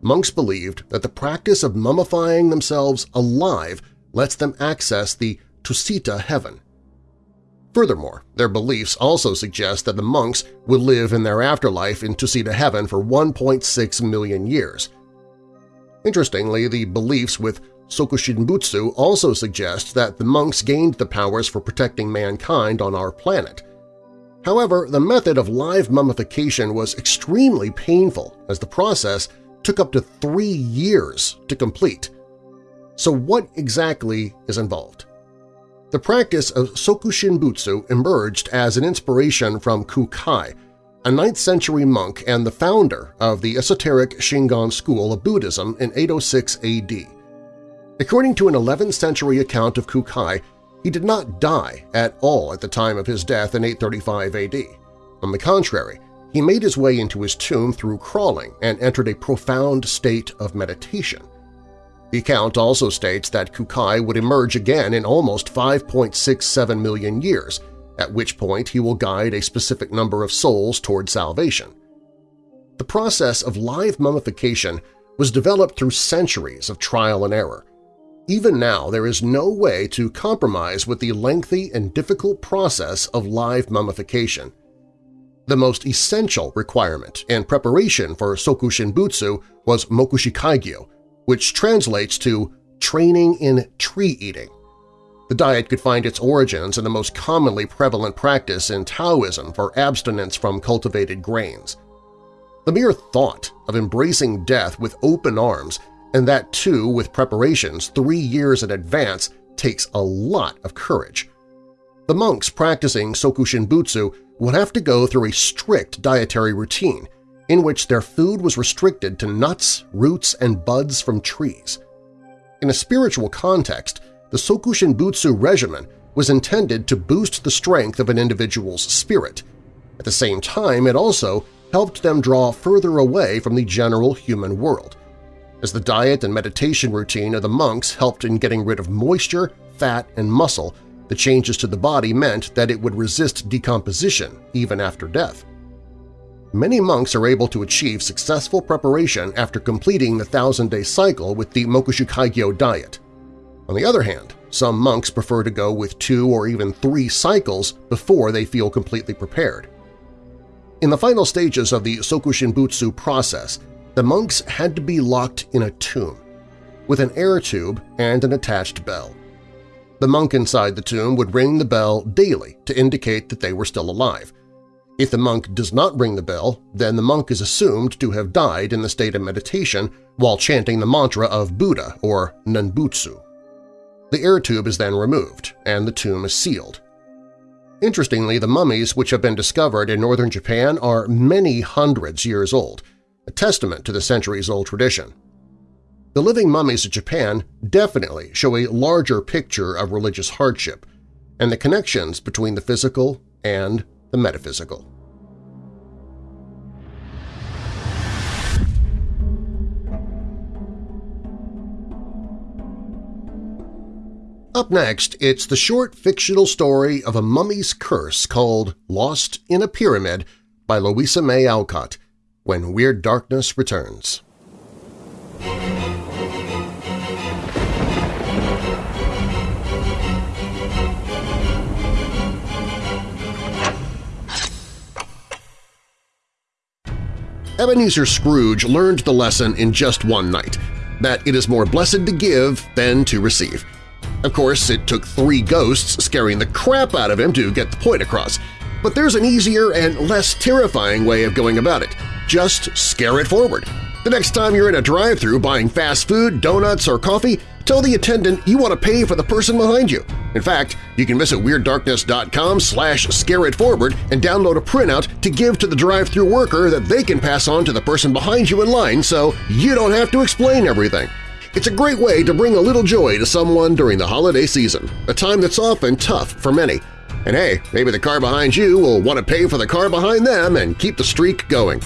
Monks believed that the practice of mummifying themselves alive lets them access the Tusita heaven. Furthermore, their beliefs also suggest that the monks would live in their afterlife in Tusita heaven for 1.6 million years. Interestingly, the beliefs with Sokushinbutsu also suggests that the monks gained the powers for protecting mankind on our planet. However, the method of live mummification was extremely painful as the process took up to three years to complete. So what exactly is involved? The practice of Sokushinbutsu emerged as an inspiration from Kukai, a 9th-century monk and the founder of the esoteric Shingon school of Buddhism in 806 AD. According to an 11th-century account of Kukai, he did not die at all at the time of his death in 835 AD. On the contrary, he made his way into his tomb through crawling and entered a profound state of meditation. The account also states that Kukai would emerge again in almost 5.67 million years, at which point he will guide a specific number of souls toward salvation. The process of live mummification was developed through centuries of trial and error. Even now, there is no way to compromise with the lengthy and difficult process of live mummification. The most essential requirement and preparation for Sokushinbutsu was Mokushikaigyo, which translates to training in tree-eating. The diet could find its origins in the most commonly prevalent practice in Taoism for abstinence from cultivated grains. The mere thought of embracing death with open arms, and that too with preparations three years in advance, takes a lot of courage. The monks practicing Sokushinbutsu would have to go through a strict dietary routine in which their food was restricted to nuts, roots, and buds from trees. In a spiritual context, the Sokushinbutsu regimen was intended to boost the strength of an individual's spirit. At the same time, it also helped them draw further away from the general human world, as the diet and meditation routine of the monks helped in getting rid of moisture, fat, and muscle, the changes to the body meant that it would resist decomposition even after death. Many monks are able to achieve successful preparation after completing the thousand-day cycle with the Mokushikaigyo diet. On the other hand, some monks prefer to go with two or even three cycles before they feel completely prepared. In the final stages of the Sokushinbutsu process, the monks had to be locked in a tomb, with an air tube and an attached bell. The monk inside the tomb would ring the bell daily to indicate that they were still alive. If the monk does not ring the bell, then the monk is assumed to have died in the state of meditation while chanting the mantra of Buddha or Nanbutsu. The air tube is then removed, and the tomb is sealed. Interestingly, the mummies which have been discovered in northern Japan are many hundreds years old, a testament to the centuries-old tradition. The living mummies of Japan definitely show a larger picture of religious hardship and the connections between the physical and the metaphysical. Up next, it's the short fictional story of a mummy's curse called Lost in a Pyramid by Louisa May Alcott, when Weird Darkness returns. Ebenezer Scrooge learned the lesson in just one night, that it is more blessed to give than to receive. Of course, it took three ghosts scaring the crap out of him to get the point across, but there's an easier and less terrifying way of going about it. Just scare it forward. The next time you're in a drive-thru buying fast food, donuts, or coffee, tell the attendant you want to pay for the person behind you. In fact, you can visit WeirdDarkness.com slash scareitforward and download a printout to give to the drive-thru worker that they can pass on to the person behind you in line so you don't have to explain everything. It's a great way to bring a little joy to someone during the holiday season, a time that's often tough for many. And hey, maybe the car behind you will want to pay for the car behind them and keep the streak going.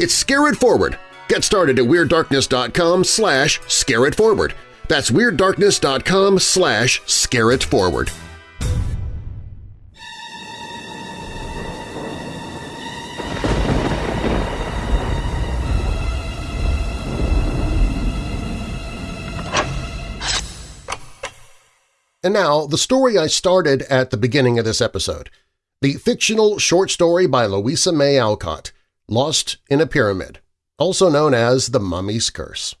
It's Scare It Forward. Get started at WeirdDarkness.com slash Scare It Forward. That's WeirdDarkness.com slash Scare It Forward. And now, the story I started at the beginning of this episode, the fictional short story by Louisa May Alcott, Lost in a Pyramid, also known as The Mummy's Curse.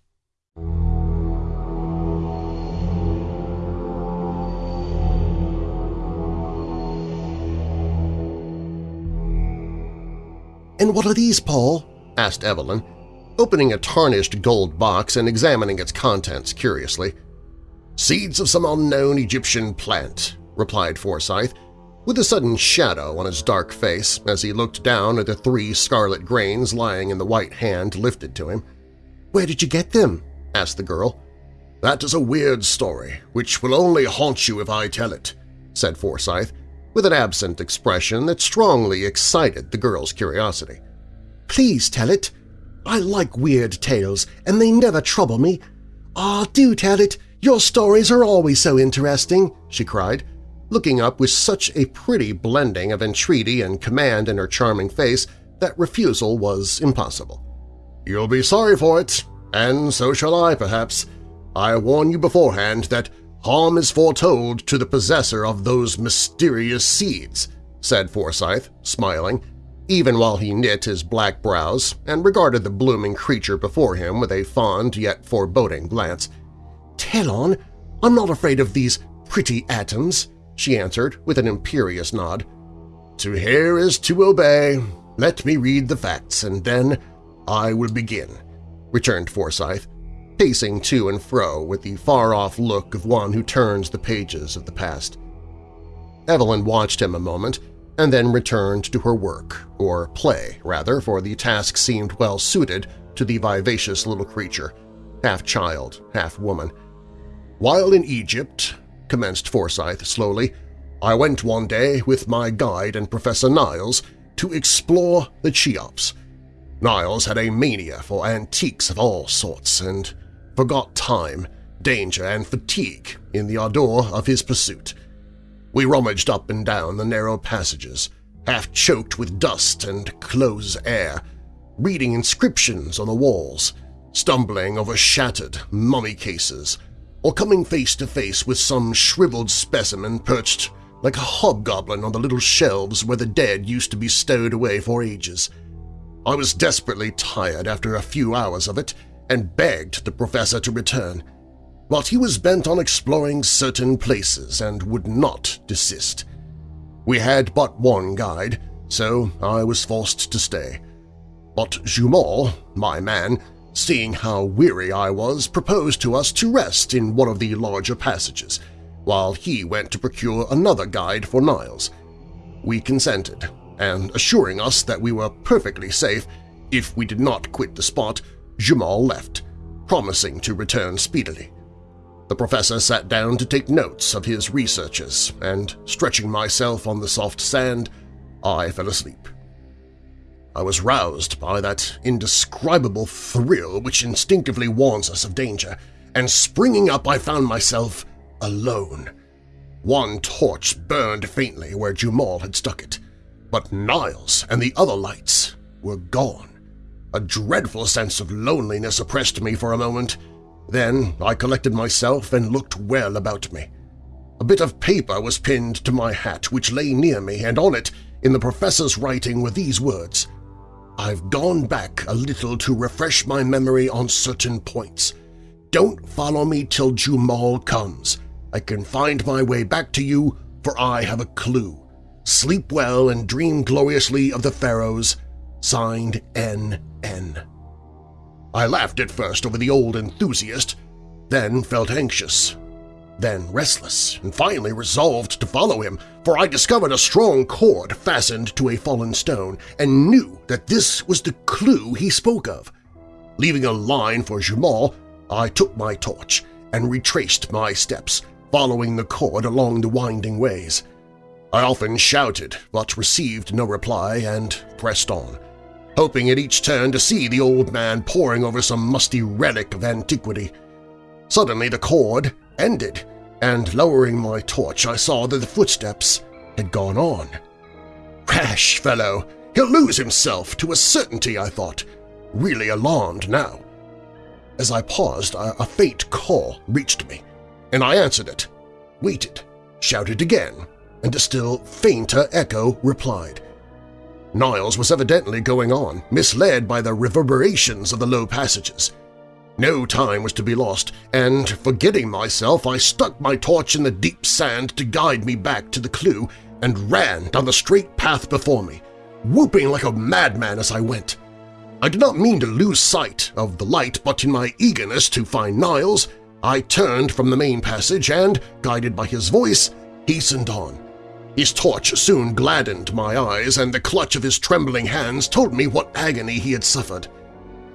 And what are these, Paul? asked Evelyn, opening a tarnished gold box and examining its contents curiously. Seeds of some unknown Egyptian plant, replied Forsyth, with a sudden shadow on his dark face as he looked down at the three scarlet grains lying in the white hand lifted to him. "'Where did you get them?' asked the girl. "'That is a weird story, which will only haunt you if I tell it,' said Forsyth, with an absent expression that strongly excited the girl's curiosity. "'Please tell it. I like weird tales, and they never trouble me. Ah, oh, do tell it! Your stories are always so interesting!' she cried, looking up with such a pretty blending of entreaty and command in her charming face that refusal was impossible. "'You'll be sorry for it, and so shall I, perhaps. I warn you beforehand that harm is foretold to the possessor of those mysterious seeds,' said Forsyth, smiling, even while he knit his black brows and regarded the blooming creature before him with a fond yet foreboding glance. "'Tell on! I'm not afraid of these pretty atoms!' She answered with an imperious nod. To hear is to obey. Let me read the facts, and then I will begin, returned Forsyth, pacing to and fro with the far-off look of one who turns the pages of the past. Evelyn watched him a moment and then returned to her work, or play, rather, for the task seemed well suited to the vivacious little creature, half child, half woman. While in Egypt, commenced Forsyth slowly, I went one day with my guide and Professor Niles to explore the Cheops. Niles had a mania for antiques of all sorts and forgot time, danger, and fatigue in the ardor of his pursuit. We rummaged up and down the narrow passages, half choked with dust and close air, reading inscriptions on the walls, stumbling over shattered mummy cases, or coming face to face with some shriveled specimen perched like a hobgoblin on the little shelves where the dead used to be stowed away for ages. I was desperately tired after a few hours of it and begged the professor to return, but he was bent on exploring certain places and would not desist. We had but one guide, so I was forced to stay. But Jumal, my man, seeing how weary I was, proposed to us to rest in one of the larger passages, while he went to procure another guide for Niles. We consented, and assuring us that we were perfectly safe if we did not quit the spot, Jumal left, promising to return speedily. The professor sat down to take notes of his researches, and, stretching myself on the soft sand, I fell asleep. I was roused by that indescribable thrill which instinctively warns us of danger, and springing up I found myself alone. One torch burned faintly where Jumal had stuck it, but Niles and the other lights were gone. A dreadful sense of loneliness oppressed me for a moment. Then I collected myself and looked well about me. A bit of paper was pinned to my hat which lay near me, and on it, in the professor's writing, were these words – I've gone back a little to refresh my memory on certain points. Don't follow me till Jumal comes. I can find my way back to you, for I have a clue. Sleep well and dream gloriously of the pharaohs. Signed N.N. I laughed at first over the old enthusiast, then felt anxious then restless, and finally resolved to follow him, for I discovered a strong cord fastened to a fallen stone and knew that this was the clue he spoke of. Leaving a line for Jumal, I took my torch and retraced my steps, following the cord along the winding ways. I often shouted but received no reply and pressed on, hoping at each turn to see the old man poring over some musty relic of antiquity. Suddenly the cord ended, and lowering my torch I saw that the footsteps had gone on. Rash fellow! He'll lose himself to a certainty, I thought, really alarmed now. As I paused, a, a faint call reached me, and I answered it, waited, shouted again, and a still fainter echo replied. Niles was evidently going on, misled by the reverberations of the low passages. No time was to be lost, and, forgetting myself, I stuck my torch in the deep sand to guide me back to the clue and ran down the straight path before me. whooping like a madman as I went. I did not mean to lose sight of the light, but in my eagerness to find Niles, I turned from the main passage and, guided by his voice, hastened on. His torch soon gladdened my eyes, and the clutch of his trembling hands told me what agony he had suffered.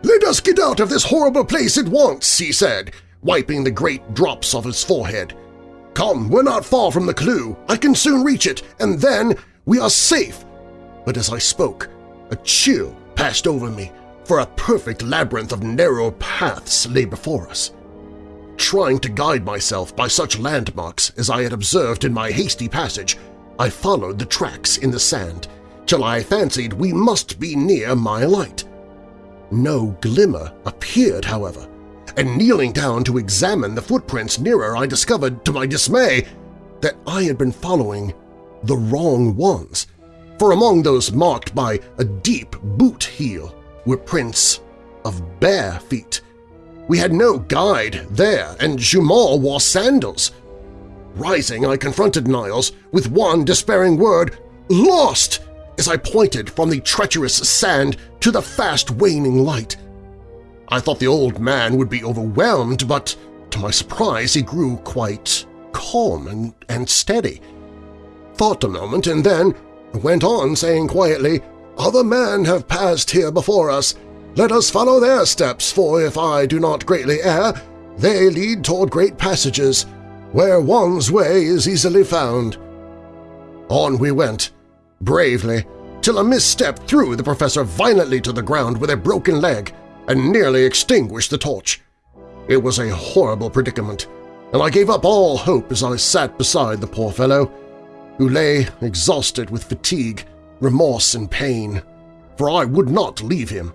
"'Let us get out of this horrible place at once,' he said, wiping the great drops off his forehead. "'Come, we're not far from the clue. I can soon reach it, and then we are safe.' But as I spoke, a chill passed over me, for a perfect labyrinth of narrow paths lay before us. Trying to guide myself by such landmarks as I had observed in my hasty passage, I followed the tracks in the sand till I fancied we must be near my light. No glimmer appeared, however, and kneeling down to examine the footprints nearer I discovered, to my dismay, that I had been following the wrong ones for among those marked by a deep boot heel were prints of bare feet. We had no guide there, and Jumal wore sandals. Rising, I confronted Niles with one despairing word, "'Lost!' As I pointed from the treacherous sand to the fast-waning light. I thought the old man would be overwhelmed, but to my surprise he grew quite calm and, and steady. Thought a moment, and then went on saying quietly, Other men have passed here before us. Let us follow their steps, for if I do not greatly err, they lead toward great passages, where one's way is easily found. On we went, bravely, till a misstep threw the professor violently to the ground with a broken leg and nearly extinguished the torch. It was a horrible predicament, and I gave up all hope as I sat beside the poor fellow, who lay exhausted with fatigue, remorse, and pain, for I would not leave him.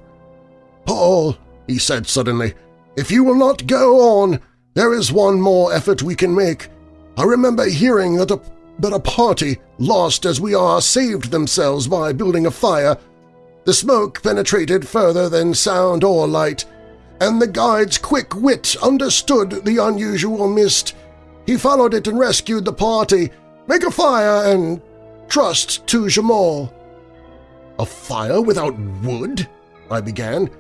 "'Paul,' he said suddenly, "'if you will not go on, there is one more effort we can make. I remember hearing that a, that a party, lost as we are, saved themselves by building a fire. The smoke penetrated further than sound or light, and the guide's quick wit understood the unusual mist. He followed it and rescued the party, Make a fire and trust to Jumal. A fire without wood? I began,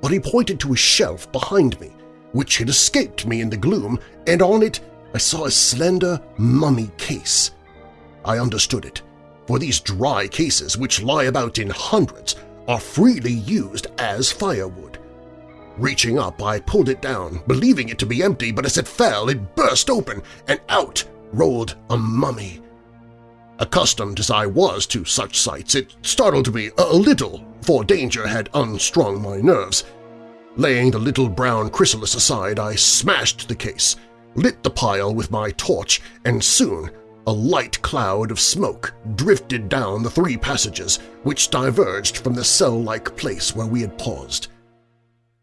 but he pointed to a shelf behind me, which had escaped me in the gloom, and on it I saw a slender mummy case. I understood it, for these dry cases, which lie about in hundreds, are freely used as firewood. Reaching up, I pulled it down, believing it to be empty, but as it fell, it burst open, and out rolled a mummy. Accustomed as I was to such sights, it startled me a little, for danger had unstrung my nerves. Laying the little brown chrysalis aside, I smashed the case, lit the pile with my torch, and soon a light cloud of smoke drifted down the three passages which diverged from the cell-like place where we had paused.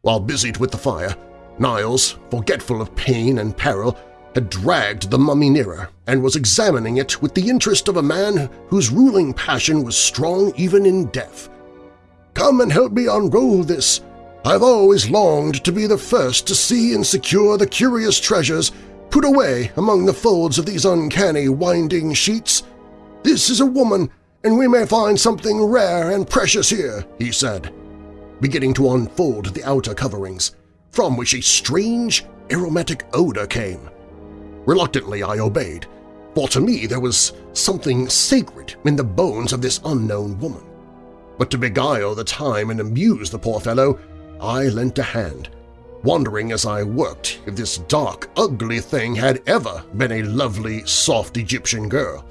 While busied with the fire, Niles, forgetful of pain and peril, had dragged the mummy nearer and was examining it with the interest of a man whose ruling passion was strong even in death. "'Come and help me unroll this. I've always longed to be the first to see and secure the curious treasures put away among the folds of these uncanny winding sheets. This is a woman, and we may find something rare and precious here,' he said, beginning to unfold the outer coverings, from which a strange, aromatic odor came. Reluctantly I obeyed, for to me there was something sacred in the bones of this unknown woman. But to beguile the time and amuse the poor fellow, I lent a hand, wondering as I worked if this dark, ugly thing had ever been a lovely, soft Egyptian girl.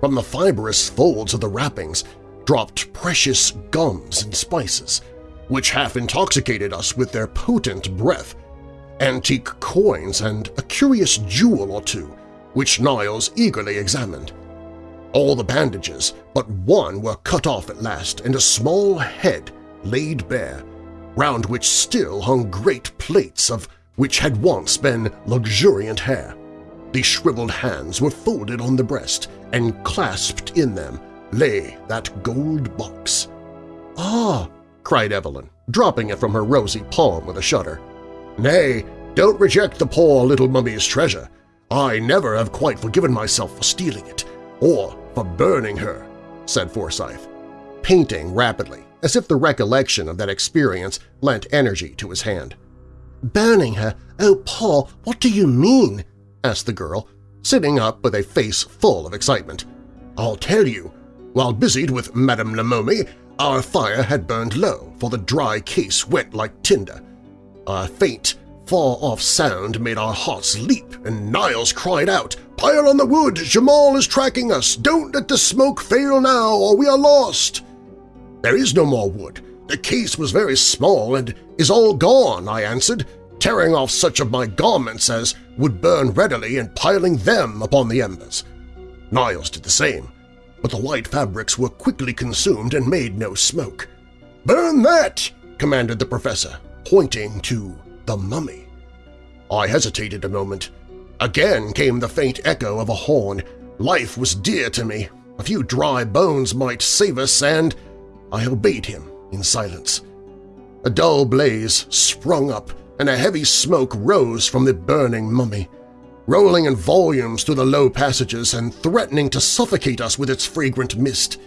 From the fibrous folds of the wrappings dropped precious gums and spices, which half intoxicated us with their potent breath antique coins, and a curious jewel or two, which Niles eagerly examined. All the bandages but one were cut off at last and a small head laid bare, round which still hung great plaits of which had once been luxuriant hair. The shriveled hands were folded on the breast, and clasped in them lay that gold box. "'Ah!' cried Evelyn, dropping it from her rosy palm with a shudder. Nay, don't reject the poor little mummy's treasure. I never have quite forgiven myself for stealing it, or for burning her, said Forsyth. painting rapidly, as if the recollection of that experience lent energy to his hand. "'Burning her? Oh, Paul, what do you mean?' asked the girl, sitting up with a face full of excitement. "'I'll tell you. While busied with Madame La Momie, our fire had burned low, for the dry case went like tinder. A faint, far-off sound made our hearts leap, and Niles cried out, Pile on the wood! Jumal is tracking us! Don't let the smoke fail now, or we are lost! There is no more wood. The case was very small and is all gone, I answered, tearing off such of my garments as would burn readily and piling them upon the embers. Niles did the same, but the white fabrics were quickly consumed and made no smoke. "'Burn that!' commanded the professor, pointing to the mummy. I hesitated a moment, Again came the faint echo of a horn. Life was dear to me. A few dry bones might save us, and I obeyed him in silence. A dull blaze sprung up, and a heavy smoke rose from the burning mummy, rolling in volumes through the low passages and threatening to suffocate us with its fragrant mist.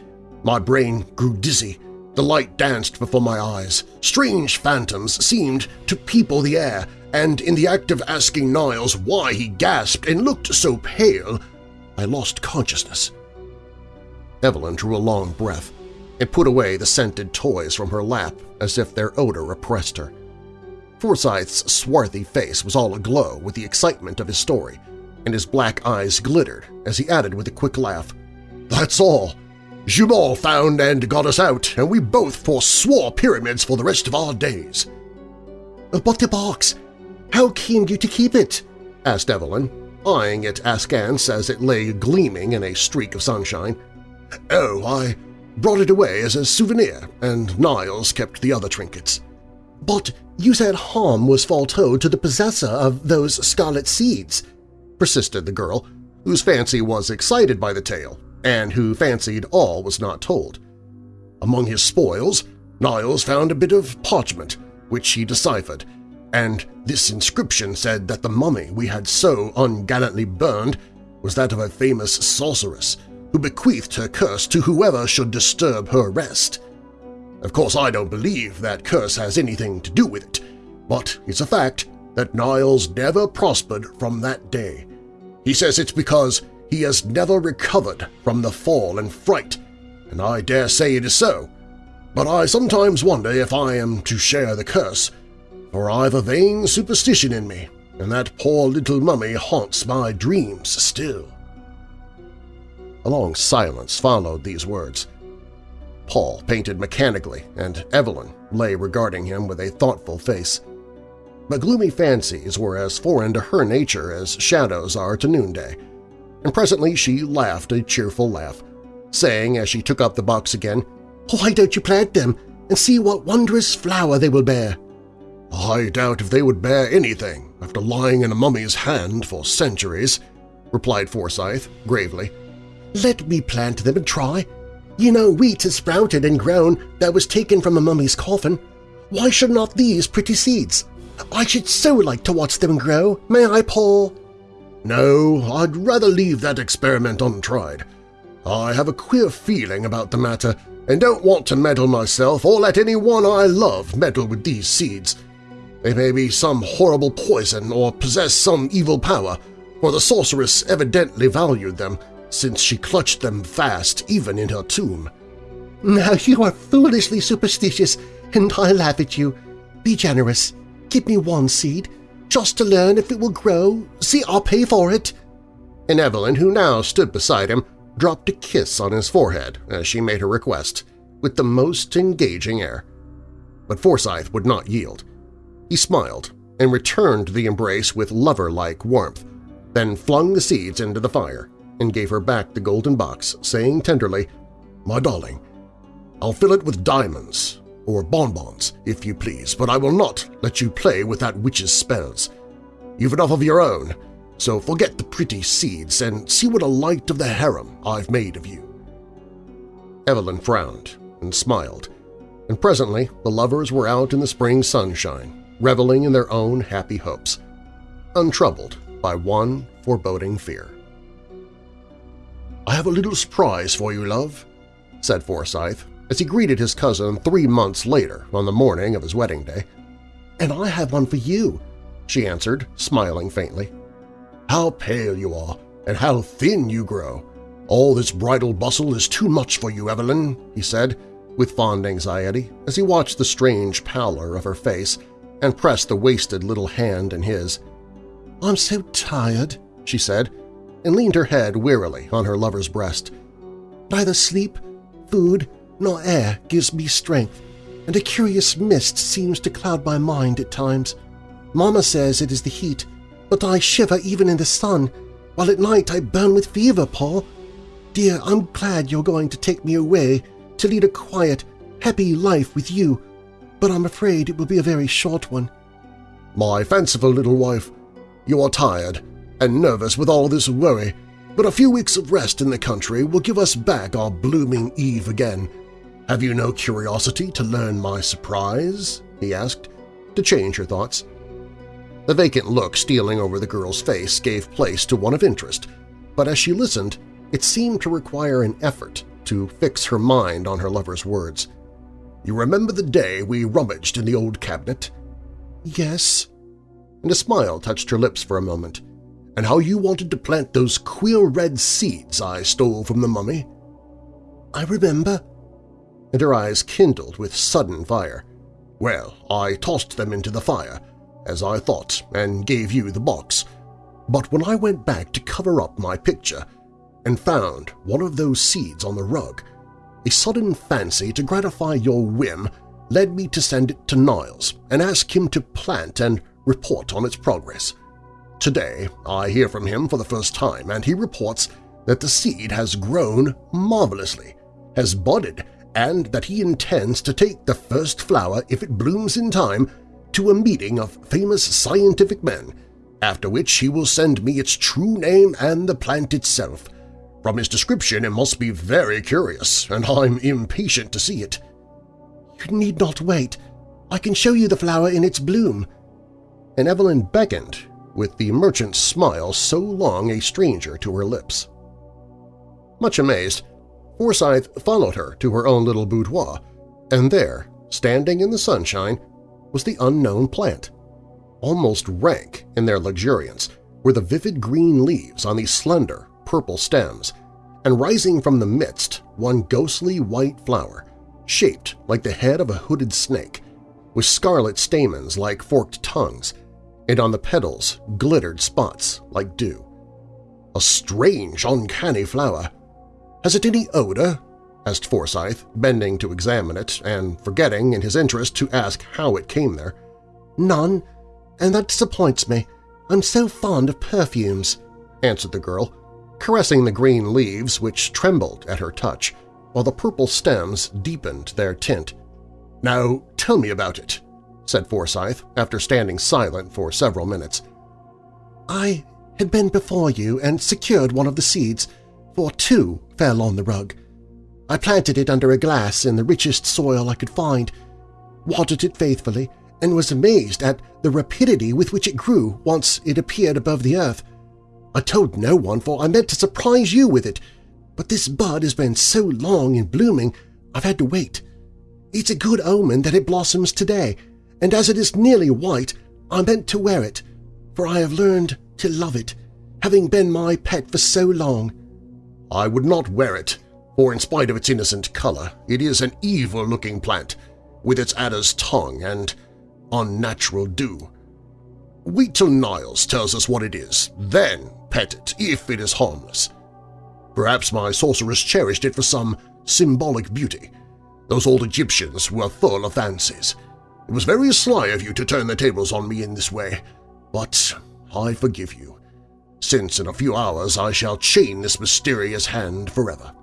My brain grew dizzy. The light danced before my eyes. Strange phantoms seemed to people the air, and in the act of asking Niles why he gasped and looked so pale, I lost consciousness. Evelyn drew a long breath and put away the scented toys from her lap as if their odor oppressed her. Forsyth's swarthy face was all aglow with the excitement of his story, and his black eyes glittered as he added with a quick laugh, "'That's all! Jumal found and got us out, and we both forswore pyramids for the rest of our days.' "'But the box! How came you to keep it? asked Evelyn, eyeing it askance as it lay gleaming in a streak of sunshine. Oh, I brought it away as a souvenir, and Niles kept the other trinkets. But you said harm was foretold to the possessor of those scarlet seeds, persisted the girl, whose fancy was excited by the tale and who fancied all was not told. Among his spoils, Niles found a bit of parchment, which he deciphered, and this inscription said that the mummy we had so ungallantly burned was that of a famous sorceress who bequeathed her curse to whoever should disturb her rest. Of course, I don't believe that curse has anything to do with it, but it's a fact that Niles never prospered from that day. He says it's because he has never recovered from the fall and fright, and I dare say it is so. But I sometimes wonder if I am to share the curse, for I've a vain superstition in me, and that poor little mummy haunts my dreams still. A long silence followed these words. Paul painted mechanically, and Evelyn lay regarding him with a thoughtful face. But gloomy fancies were as foreign to her nature as shadows are to noonday, and presently she laughed a cheerful laugh, saying as she took up the box again, "'Why don't you plant them and see what wondrous flower they will bear?' I doubt if they would bear anything after lying in a mummy's hand for centuries, replied Forsyth gravely. Let me plant them and try. You know wheat has sprouted and grown that was taken from a mummy's coffin. Why should not these pretty seeds? I should so like to watch them grow. May I, Paul? No, I'd rather leave that experiment untried. I have a queer feeling about the matter and don't want to meddle myself or let anyone I love meddle with these seeds. They may be some horrible poison or possess some evil power, for the sorceress evidently valued them, since she clutched them fast even in her tomb. Now you are foolishly superstitious, and I laugh at you. Be generous. Give me one seed, just to learn if it will grow. See, I'll pay for it. And Evelyn, who now stood beside him, dropped a kiss on his forehead as she made her request, with the most engaging air. But Forsyth would not yield. He smiled and returned the embrace with lover-like warmth, then flung the seeds into the fire and gave her back the golden box, saying tenderly, "'My darling, I'll fill it with diamonds, or bonbons, if you please, but I will not let you play with that witch's spells. You've enough of your own, so forget the pretty seeds and see what a light of the harem I've made of you.' Evelyn frowned and smiled, and presently the lovers were out in the spring sunshine, reveling in their own happy hopes, untroubled by one foreboding fear. "'I have a little surprise for you, love,' said Forsyth, as he greeted his cousin three months later on the morning of his wedding day. "'And I have one for you,' she answered, smiling faintly. "'How pale you are, and how thin you grow! All this bridal bustle is too much for you, Evelyn,' he said, with fond anxiety as he watched the strange pallor of her face and pressed the wasted little hand in his. "'I'm so tired,' she said, and leaned her head wearily on her lover's breast. "'Neither sleep, food, nor air gives me strength, and a curious mist seems to cloud my mind at times. Mama says it is the heat, but I shiver even in the sun, while at night I burn with fever, Paul. Dear, I'm glad you're going to take me away to lead a quiet, happy life with you, but I'm afraid it will be a very short one. My fanciful little wife, you are tired and nervous with all this worry, but a few weeks of rest in the country will give us back our blooming Eve again. Have you no curiosity to learn my surprise? he asked, to change her thoughts. The vacant look stealing over the girl's face gave place to one of interest, but as she listened, it seemed to require an effort to fix her mind on her lover's words. You remember the day we rummaged in the old cabinet? Yes. And a smile touched her lips for a moment. And how you wanted to plant those queer red seeds I stole from the mummy? I remember. And her eyes kindled with sudden fire. Well, I tossed them into the fire, as I thought, and gave you the box. But when I went back to cover up my picture, and found one of those seeds on the rug. A sudden fancy to gratify your whim led me to send it to Niles and ask him to plant and report on its progress. Today I hear from him for the first time, and he reports that the seed has grown marvelously, has budded, and that he intends to take the first flower, if it blooms in time, to a meeting of famous scientific men, after which he will send me its true name and the plant itself – from his description it must be very curious, and I'm impatient to see it. You need not wait. I can show you the flower in its bloom. And Evelyn beckoned, with the merchant's smile so long a stranger to her lips. Much amazed, Forsyth followed her to her own little boudoir, and there, standing in the sunshine, was the unknown plant. Almost rank in their luxuriance were the vivid green leaves on the slender, purple stems, and rising from the midst one ghostly white flower, shaped like the head of a hooded snake, with scarlet stamens like forked tongues, and on the petals glittered spots like dew. A strange, uncanny flower. Has it any odor? asked Forsyth, bending to examine it and forgetting in his interest to ask how it came there. None, and that disappoints me. I'm so fond of perfumes, answered the girl, caressing the green leaves which trembled at her touch, while the purple stems deepened their tint. "'Now tell me about it,' said Forsyth after standing silent for several minutes. "'I had been before you and secured one of the seeds, for two fell on the rug. I planted it under a glass in the richest soil I could find, watered it faithfully, and was amazed at the rapidity with which it grew once it appeared above the earth. I told no one, for I meant to surprise you with it, but this bud has been so long in blooming I've had to wait. It's a good omen that it blossoms today, and as it is nearly white, I meant to wear it, for I have learned to love it, having been my pet for so long. I would not wear it, for in spite of its innocent color, it is an evil-looking plant, with its adder's tongue and unnatural dew. Wait till Niles tells us what it is, then pet it if it is harmless. Perhaps my sorceress cherished it for some symbolic beauty. Those old Egyptians were full of fancies. It was very sly of you to turn the tables on me in this way, but I forgive you, since in a few hours I shall chain this mysterious hand forever.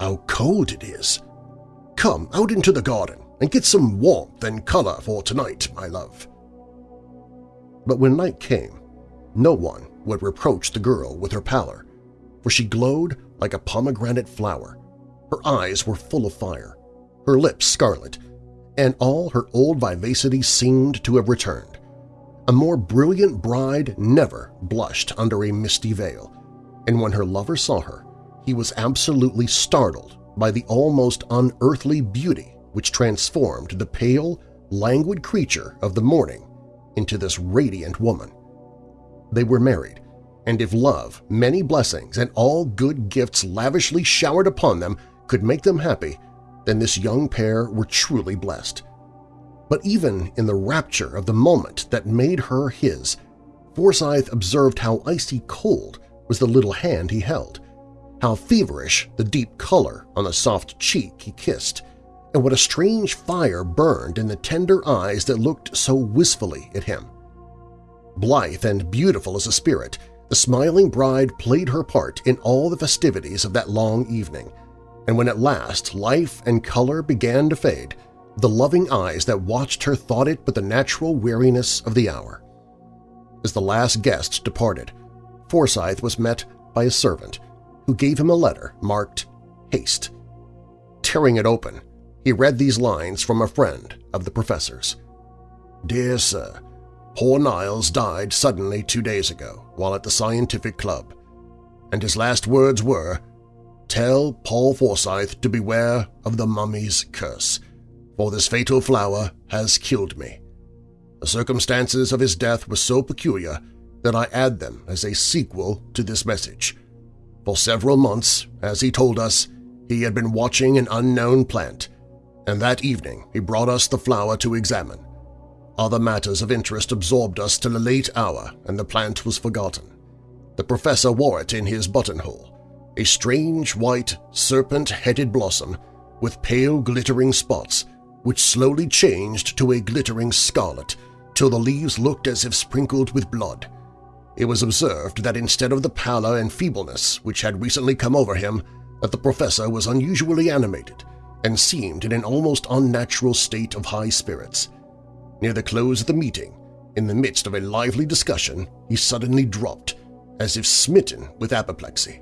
How cold it is! Come out into the garden and get some warmth and color for tonight, my love. But when night came, no one would reproach the girl with her pallor, for she glowed like a pomegranate flower. Her eyes were full of fire, her lips scarlet, and all her old vivacity seemed to have returned. A more brilliant bride never blushed under a misty veil, and when her lover saw her, he was absolutely startled by the almost unearthly beauty which transformed the pale, languid creature of the morning into this radiant woman. They were married, and if love, many blessings, and all good gifts lavishly showered upon them could make them happy, then this young pair were truly blessed. But even in the rapture of the moment that made her his, Forsyth observed how icy cold was the little hand he held, how feverish the deep color on the soft cheek he kissed, and what a strange fire burned in the tender eyes that looked so wistfully at him. Blithe and beautiful as a spirit, the smiling bride played her part in all the festivities of that long evening, and when at last life and color began to fade, the loving eyes that watched her thought it but the natural weariness of the hour. As the last guest departed, Forsyth was met by a servant, who gave him a letter marked Haste. Tearing it open, he read these lines from a friend of the professor's. Dear Sir, Poor Niles died suddenly two days ago while at the Scientific Club, and his last words were, Tell Paul Forsyth to beware of the mummy's curse, for this fatal flower has killed me. The circumstances of his death were so peculiar that I add them as a sequel to this message. For several months, as he told us, he had been watching an unknown plant, and that evening he brought us the flower to examine. Other matters of interest absorbed us till a late hour, and the plant was forgotten. The professor wore it in his buttonhole, a strange white, serpent-headed blossom with pale glittering spots, which slowly changed to a glittering scarlet till the leaves looked as if sprinkled with blood. It was observed that instead of the pallor and feebleness which had recently come over him, that the professor was unusually animated and seemed in an almost unnatural state of high spirits. Near the close of the meeting, in the midst of a lively discussion, he suddenly dropped, as if smitten with apoplexy.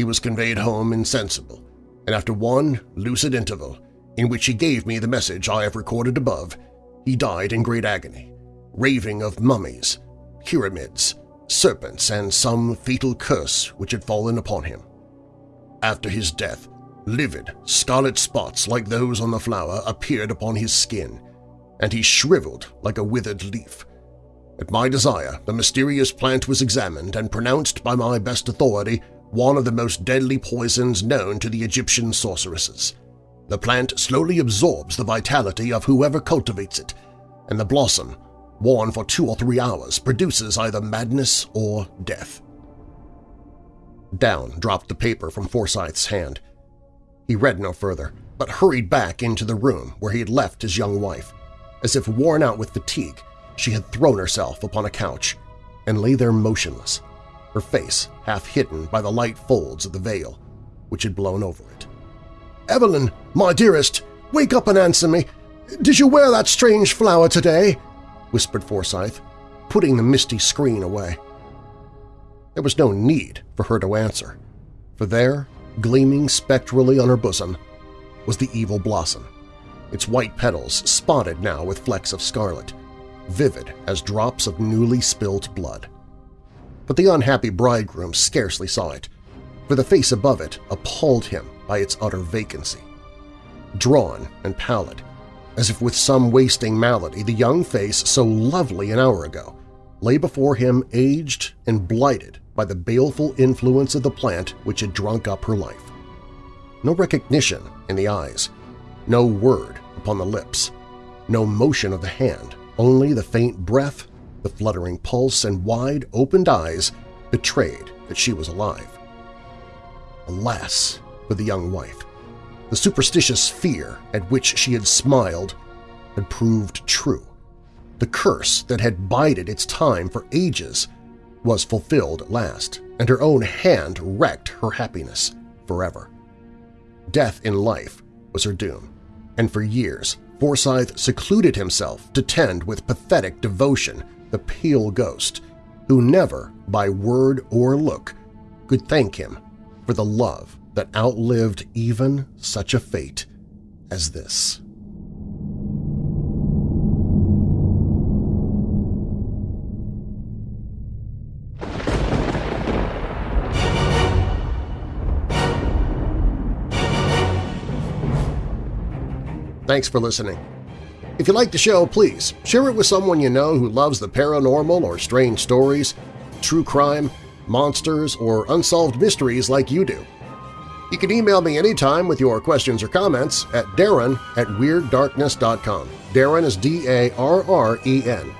He was conveyed home insensible, and after one lucid interval, in which he gave me the message I have recorded above, he died in great agony, raving of mummies, pyramids, serpents, and some fatal curse which had fallen upon him. After his death, livid, scarlet spots like those on the flower appeared upon his skin, and he shriveled like a withered leaf. At my desire, the mysterious plant was examined and pronounced by my best authority one of the most deadly poisons known to the Egyptian sorceresses. The plant slowly absorbs the vitality of whoever cultivates it, and the blossom worn for two or three hours, produces either madness or death. Down dropped the paper from Forsyth's hand. He read no further, but hurried back into the room where he had left his young wife. As if worn out with fatigue, she had thrown herself upon a couch and lay there motionless, her face half hidden by the light folds of the veil which had blown over it. "'Evelyn, my dearest, wake up and answer me! Did you wear that strange flower today?' whispered Forsyth, putting the misty screen away. There was no need for her to answer, for there, gleaming spectrally on her bosom, was the evil blossom, its white petals spotted now with flecks of scarlet, vivid as drops of newly spilt blood. But the unhappy bridegroom scarcely saw it, for the face above it appalled him by its utter vacancy. Drawn and pallid, as if with some wasting malady, the young face so lovely an hour ago lay before him aged and blighted by the baleful influence of the plant which had drunk up her life. No recognition in the eyes, no word upon the lips, no motion of the hand, only the faint breath, the fluttering pulse, and wide-opened eyes betrayed that she was alive. Alas for the young wife! The superstitious fear at which she had smiled had proved true. The curse that had bided its time for ages was fulfilled at last, and her own hand wrecked her happiness forever. Death in life was her doom, and for years Forsyth secluded himself to tend with pathetic devotion the pale ghost, who never, by word or look, could thank him for the love that outlived even such a fate as this. Thanks for listening. If you like the show, please share it with someone you know who loves the paranormal or strange stories, true crime, monsters, or unsolved mysteries like you do. You can email me anytime with your questions or comments at darren at WeirdDarkness.com. Darren is D-A-R-R-E-N.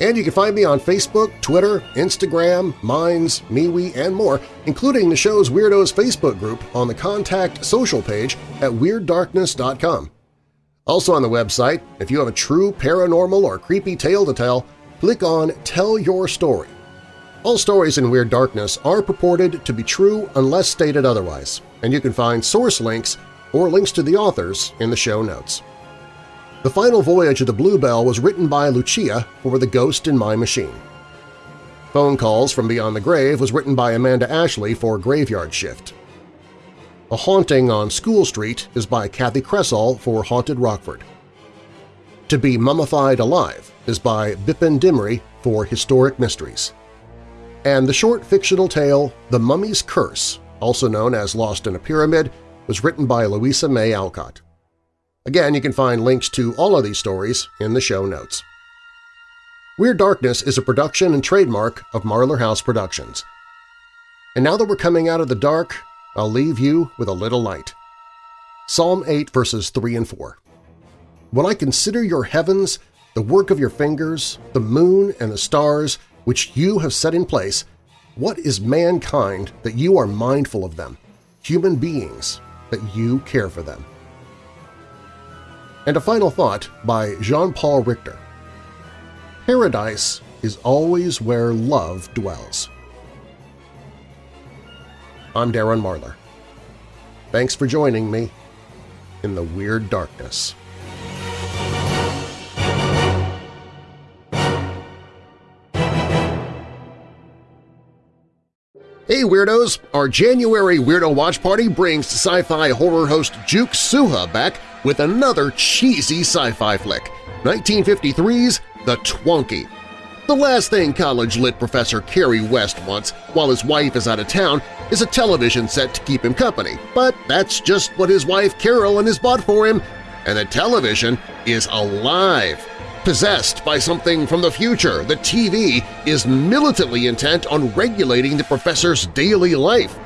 And you can find me on Facebook, Twitter, Instagram, Minds, MeWe, and more, including the show's Weirdos Facebook group on the Contact Social page at WeirdDarkness.com. Also on the website, if you have a true paranormal or creepy tale to tell, click on Tell Your Story. All stories in Weird Darkness are purported to be true unless stated otherwise, and you can find source links or links to the authors in the show notes. The Final Voyage of the Bluebell was written by Lucia for The Ghost in My Machine. Phone Calls from Beyond the Grave was written by Amanda Ashley for Graveyard Shift. A Haunting on School Street is by Kathi Kresol for Haunted Rockford. To Be Mummified Alive is by Bipin Dimri for Historic Mysteries. And the short fictional tale The Mummy's Curse, also known as Lost in a Pyramid, was written by Louisa May Alcott. Again, you can find links to all of these stories in the show notes. Weird Darkness is a production and trademark of Marlar House Productions. And now that we're coming out of the dark, I'll leave you with a little light. Psalm 8 verses 3 and 4. When I consider your heavens, the work of your fingers, the moon and the stars which you have set in place, what is mankind that you are mindful of them, human beings that you care for them? And a final thought by Jean-Paul Richter. Paradise is always where love dwells. I'm Darren Marlar. Thanks for joining me in the Weird Darkness. Hey Weirdos! Our January Weirdo Watch Party brings sci-fi horror host Juke Suha back with another cheesy sci-fi flick, 1953's The Twonky. The last thing college-lit professor Kerry West wants while his wife is out of town is a television set to keep him company, but that's just what his wife Carolyn has bought for him, and the television is alive. Possessed by something from the future, the TV is militantly intent on regulating the professor's daily life.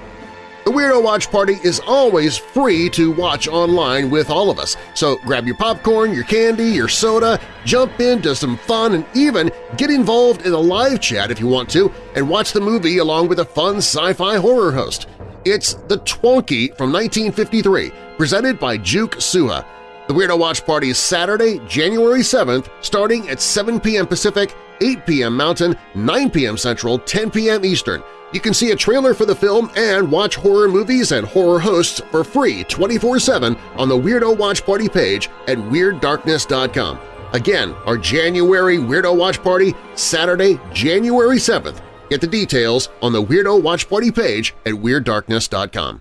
The Weirdo Watch Party is always free to watch online with all of us, so grab your popcorn, your candy, your soda, jump into some fun, and even get involved in a live chat if you want to and watch the movie along with a fun sci-fi horror host. It's The Twonky from 1953, presented by Juke Suha. The Weirdo Watch Party is Saturday, January 7th, starting at 7 p.m. Pacific, 8 p.m. Mountain, 9 p.m. Central, 10 p.m. Eastern. You can see a trailer for the film and watch horror movies and horror hosts for free 24-7 on the Weirdo Watch Party page at WeirdDarkness.com. Again, our January Weirdo Watch Party, Saturday, January 7th. Get the details on the Weirdo Watch Party page at WeirdDarkness.com.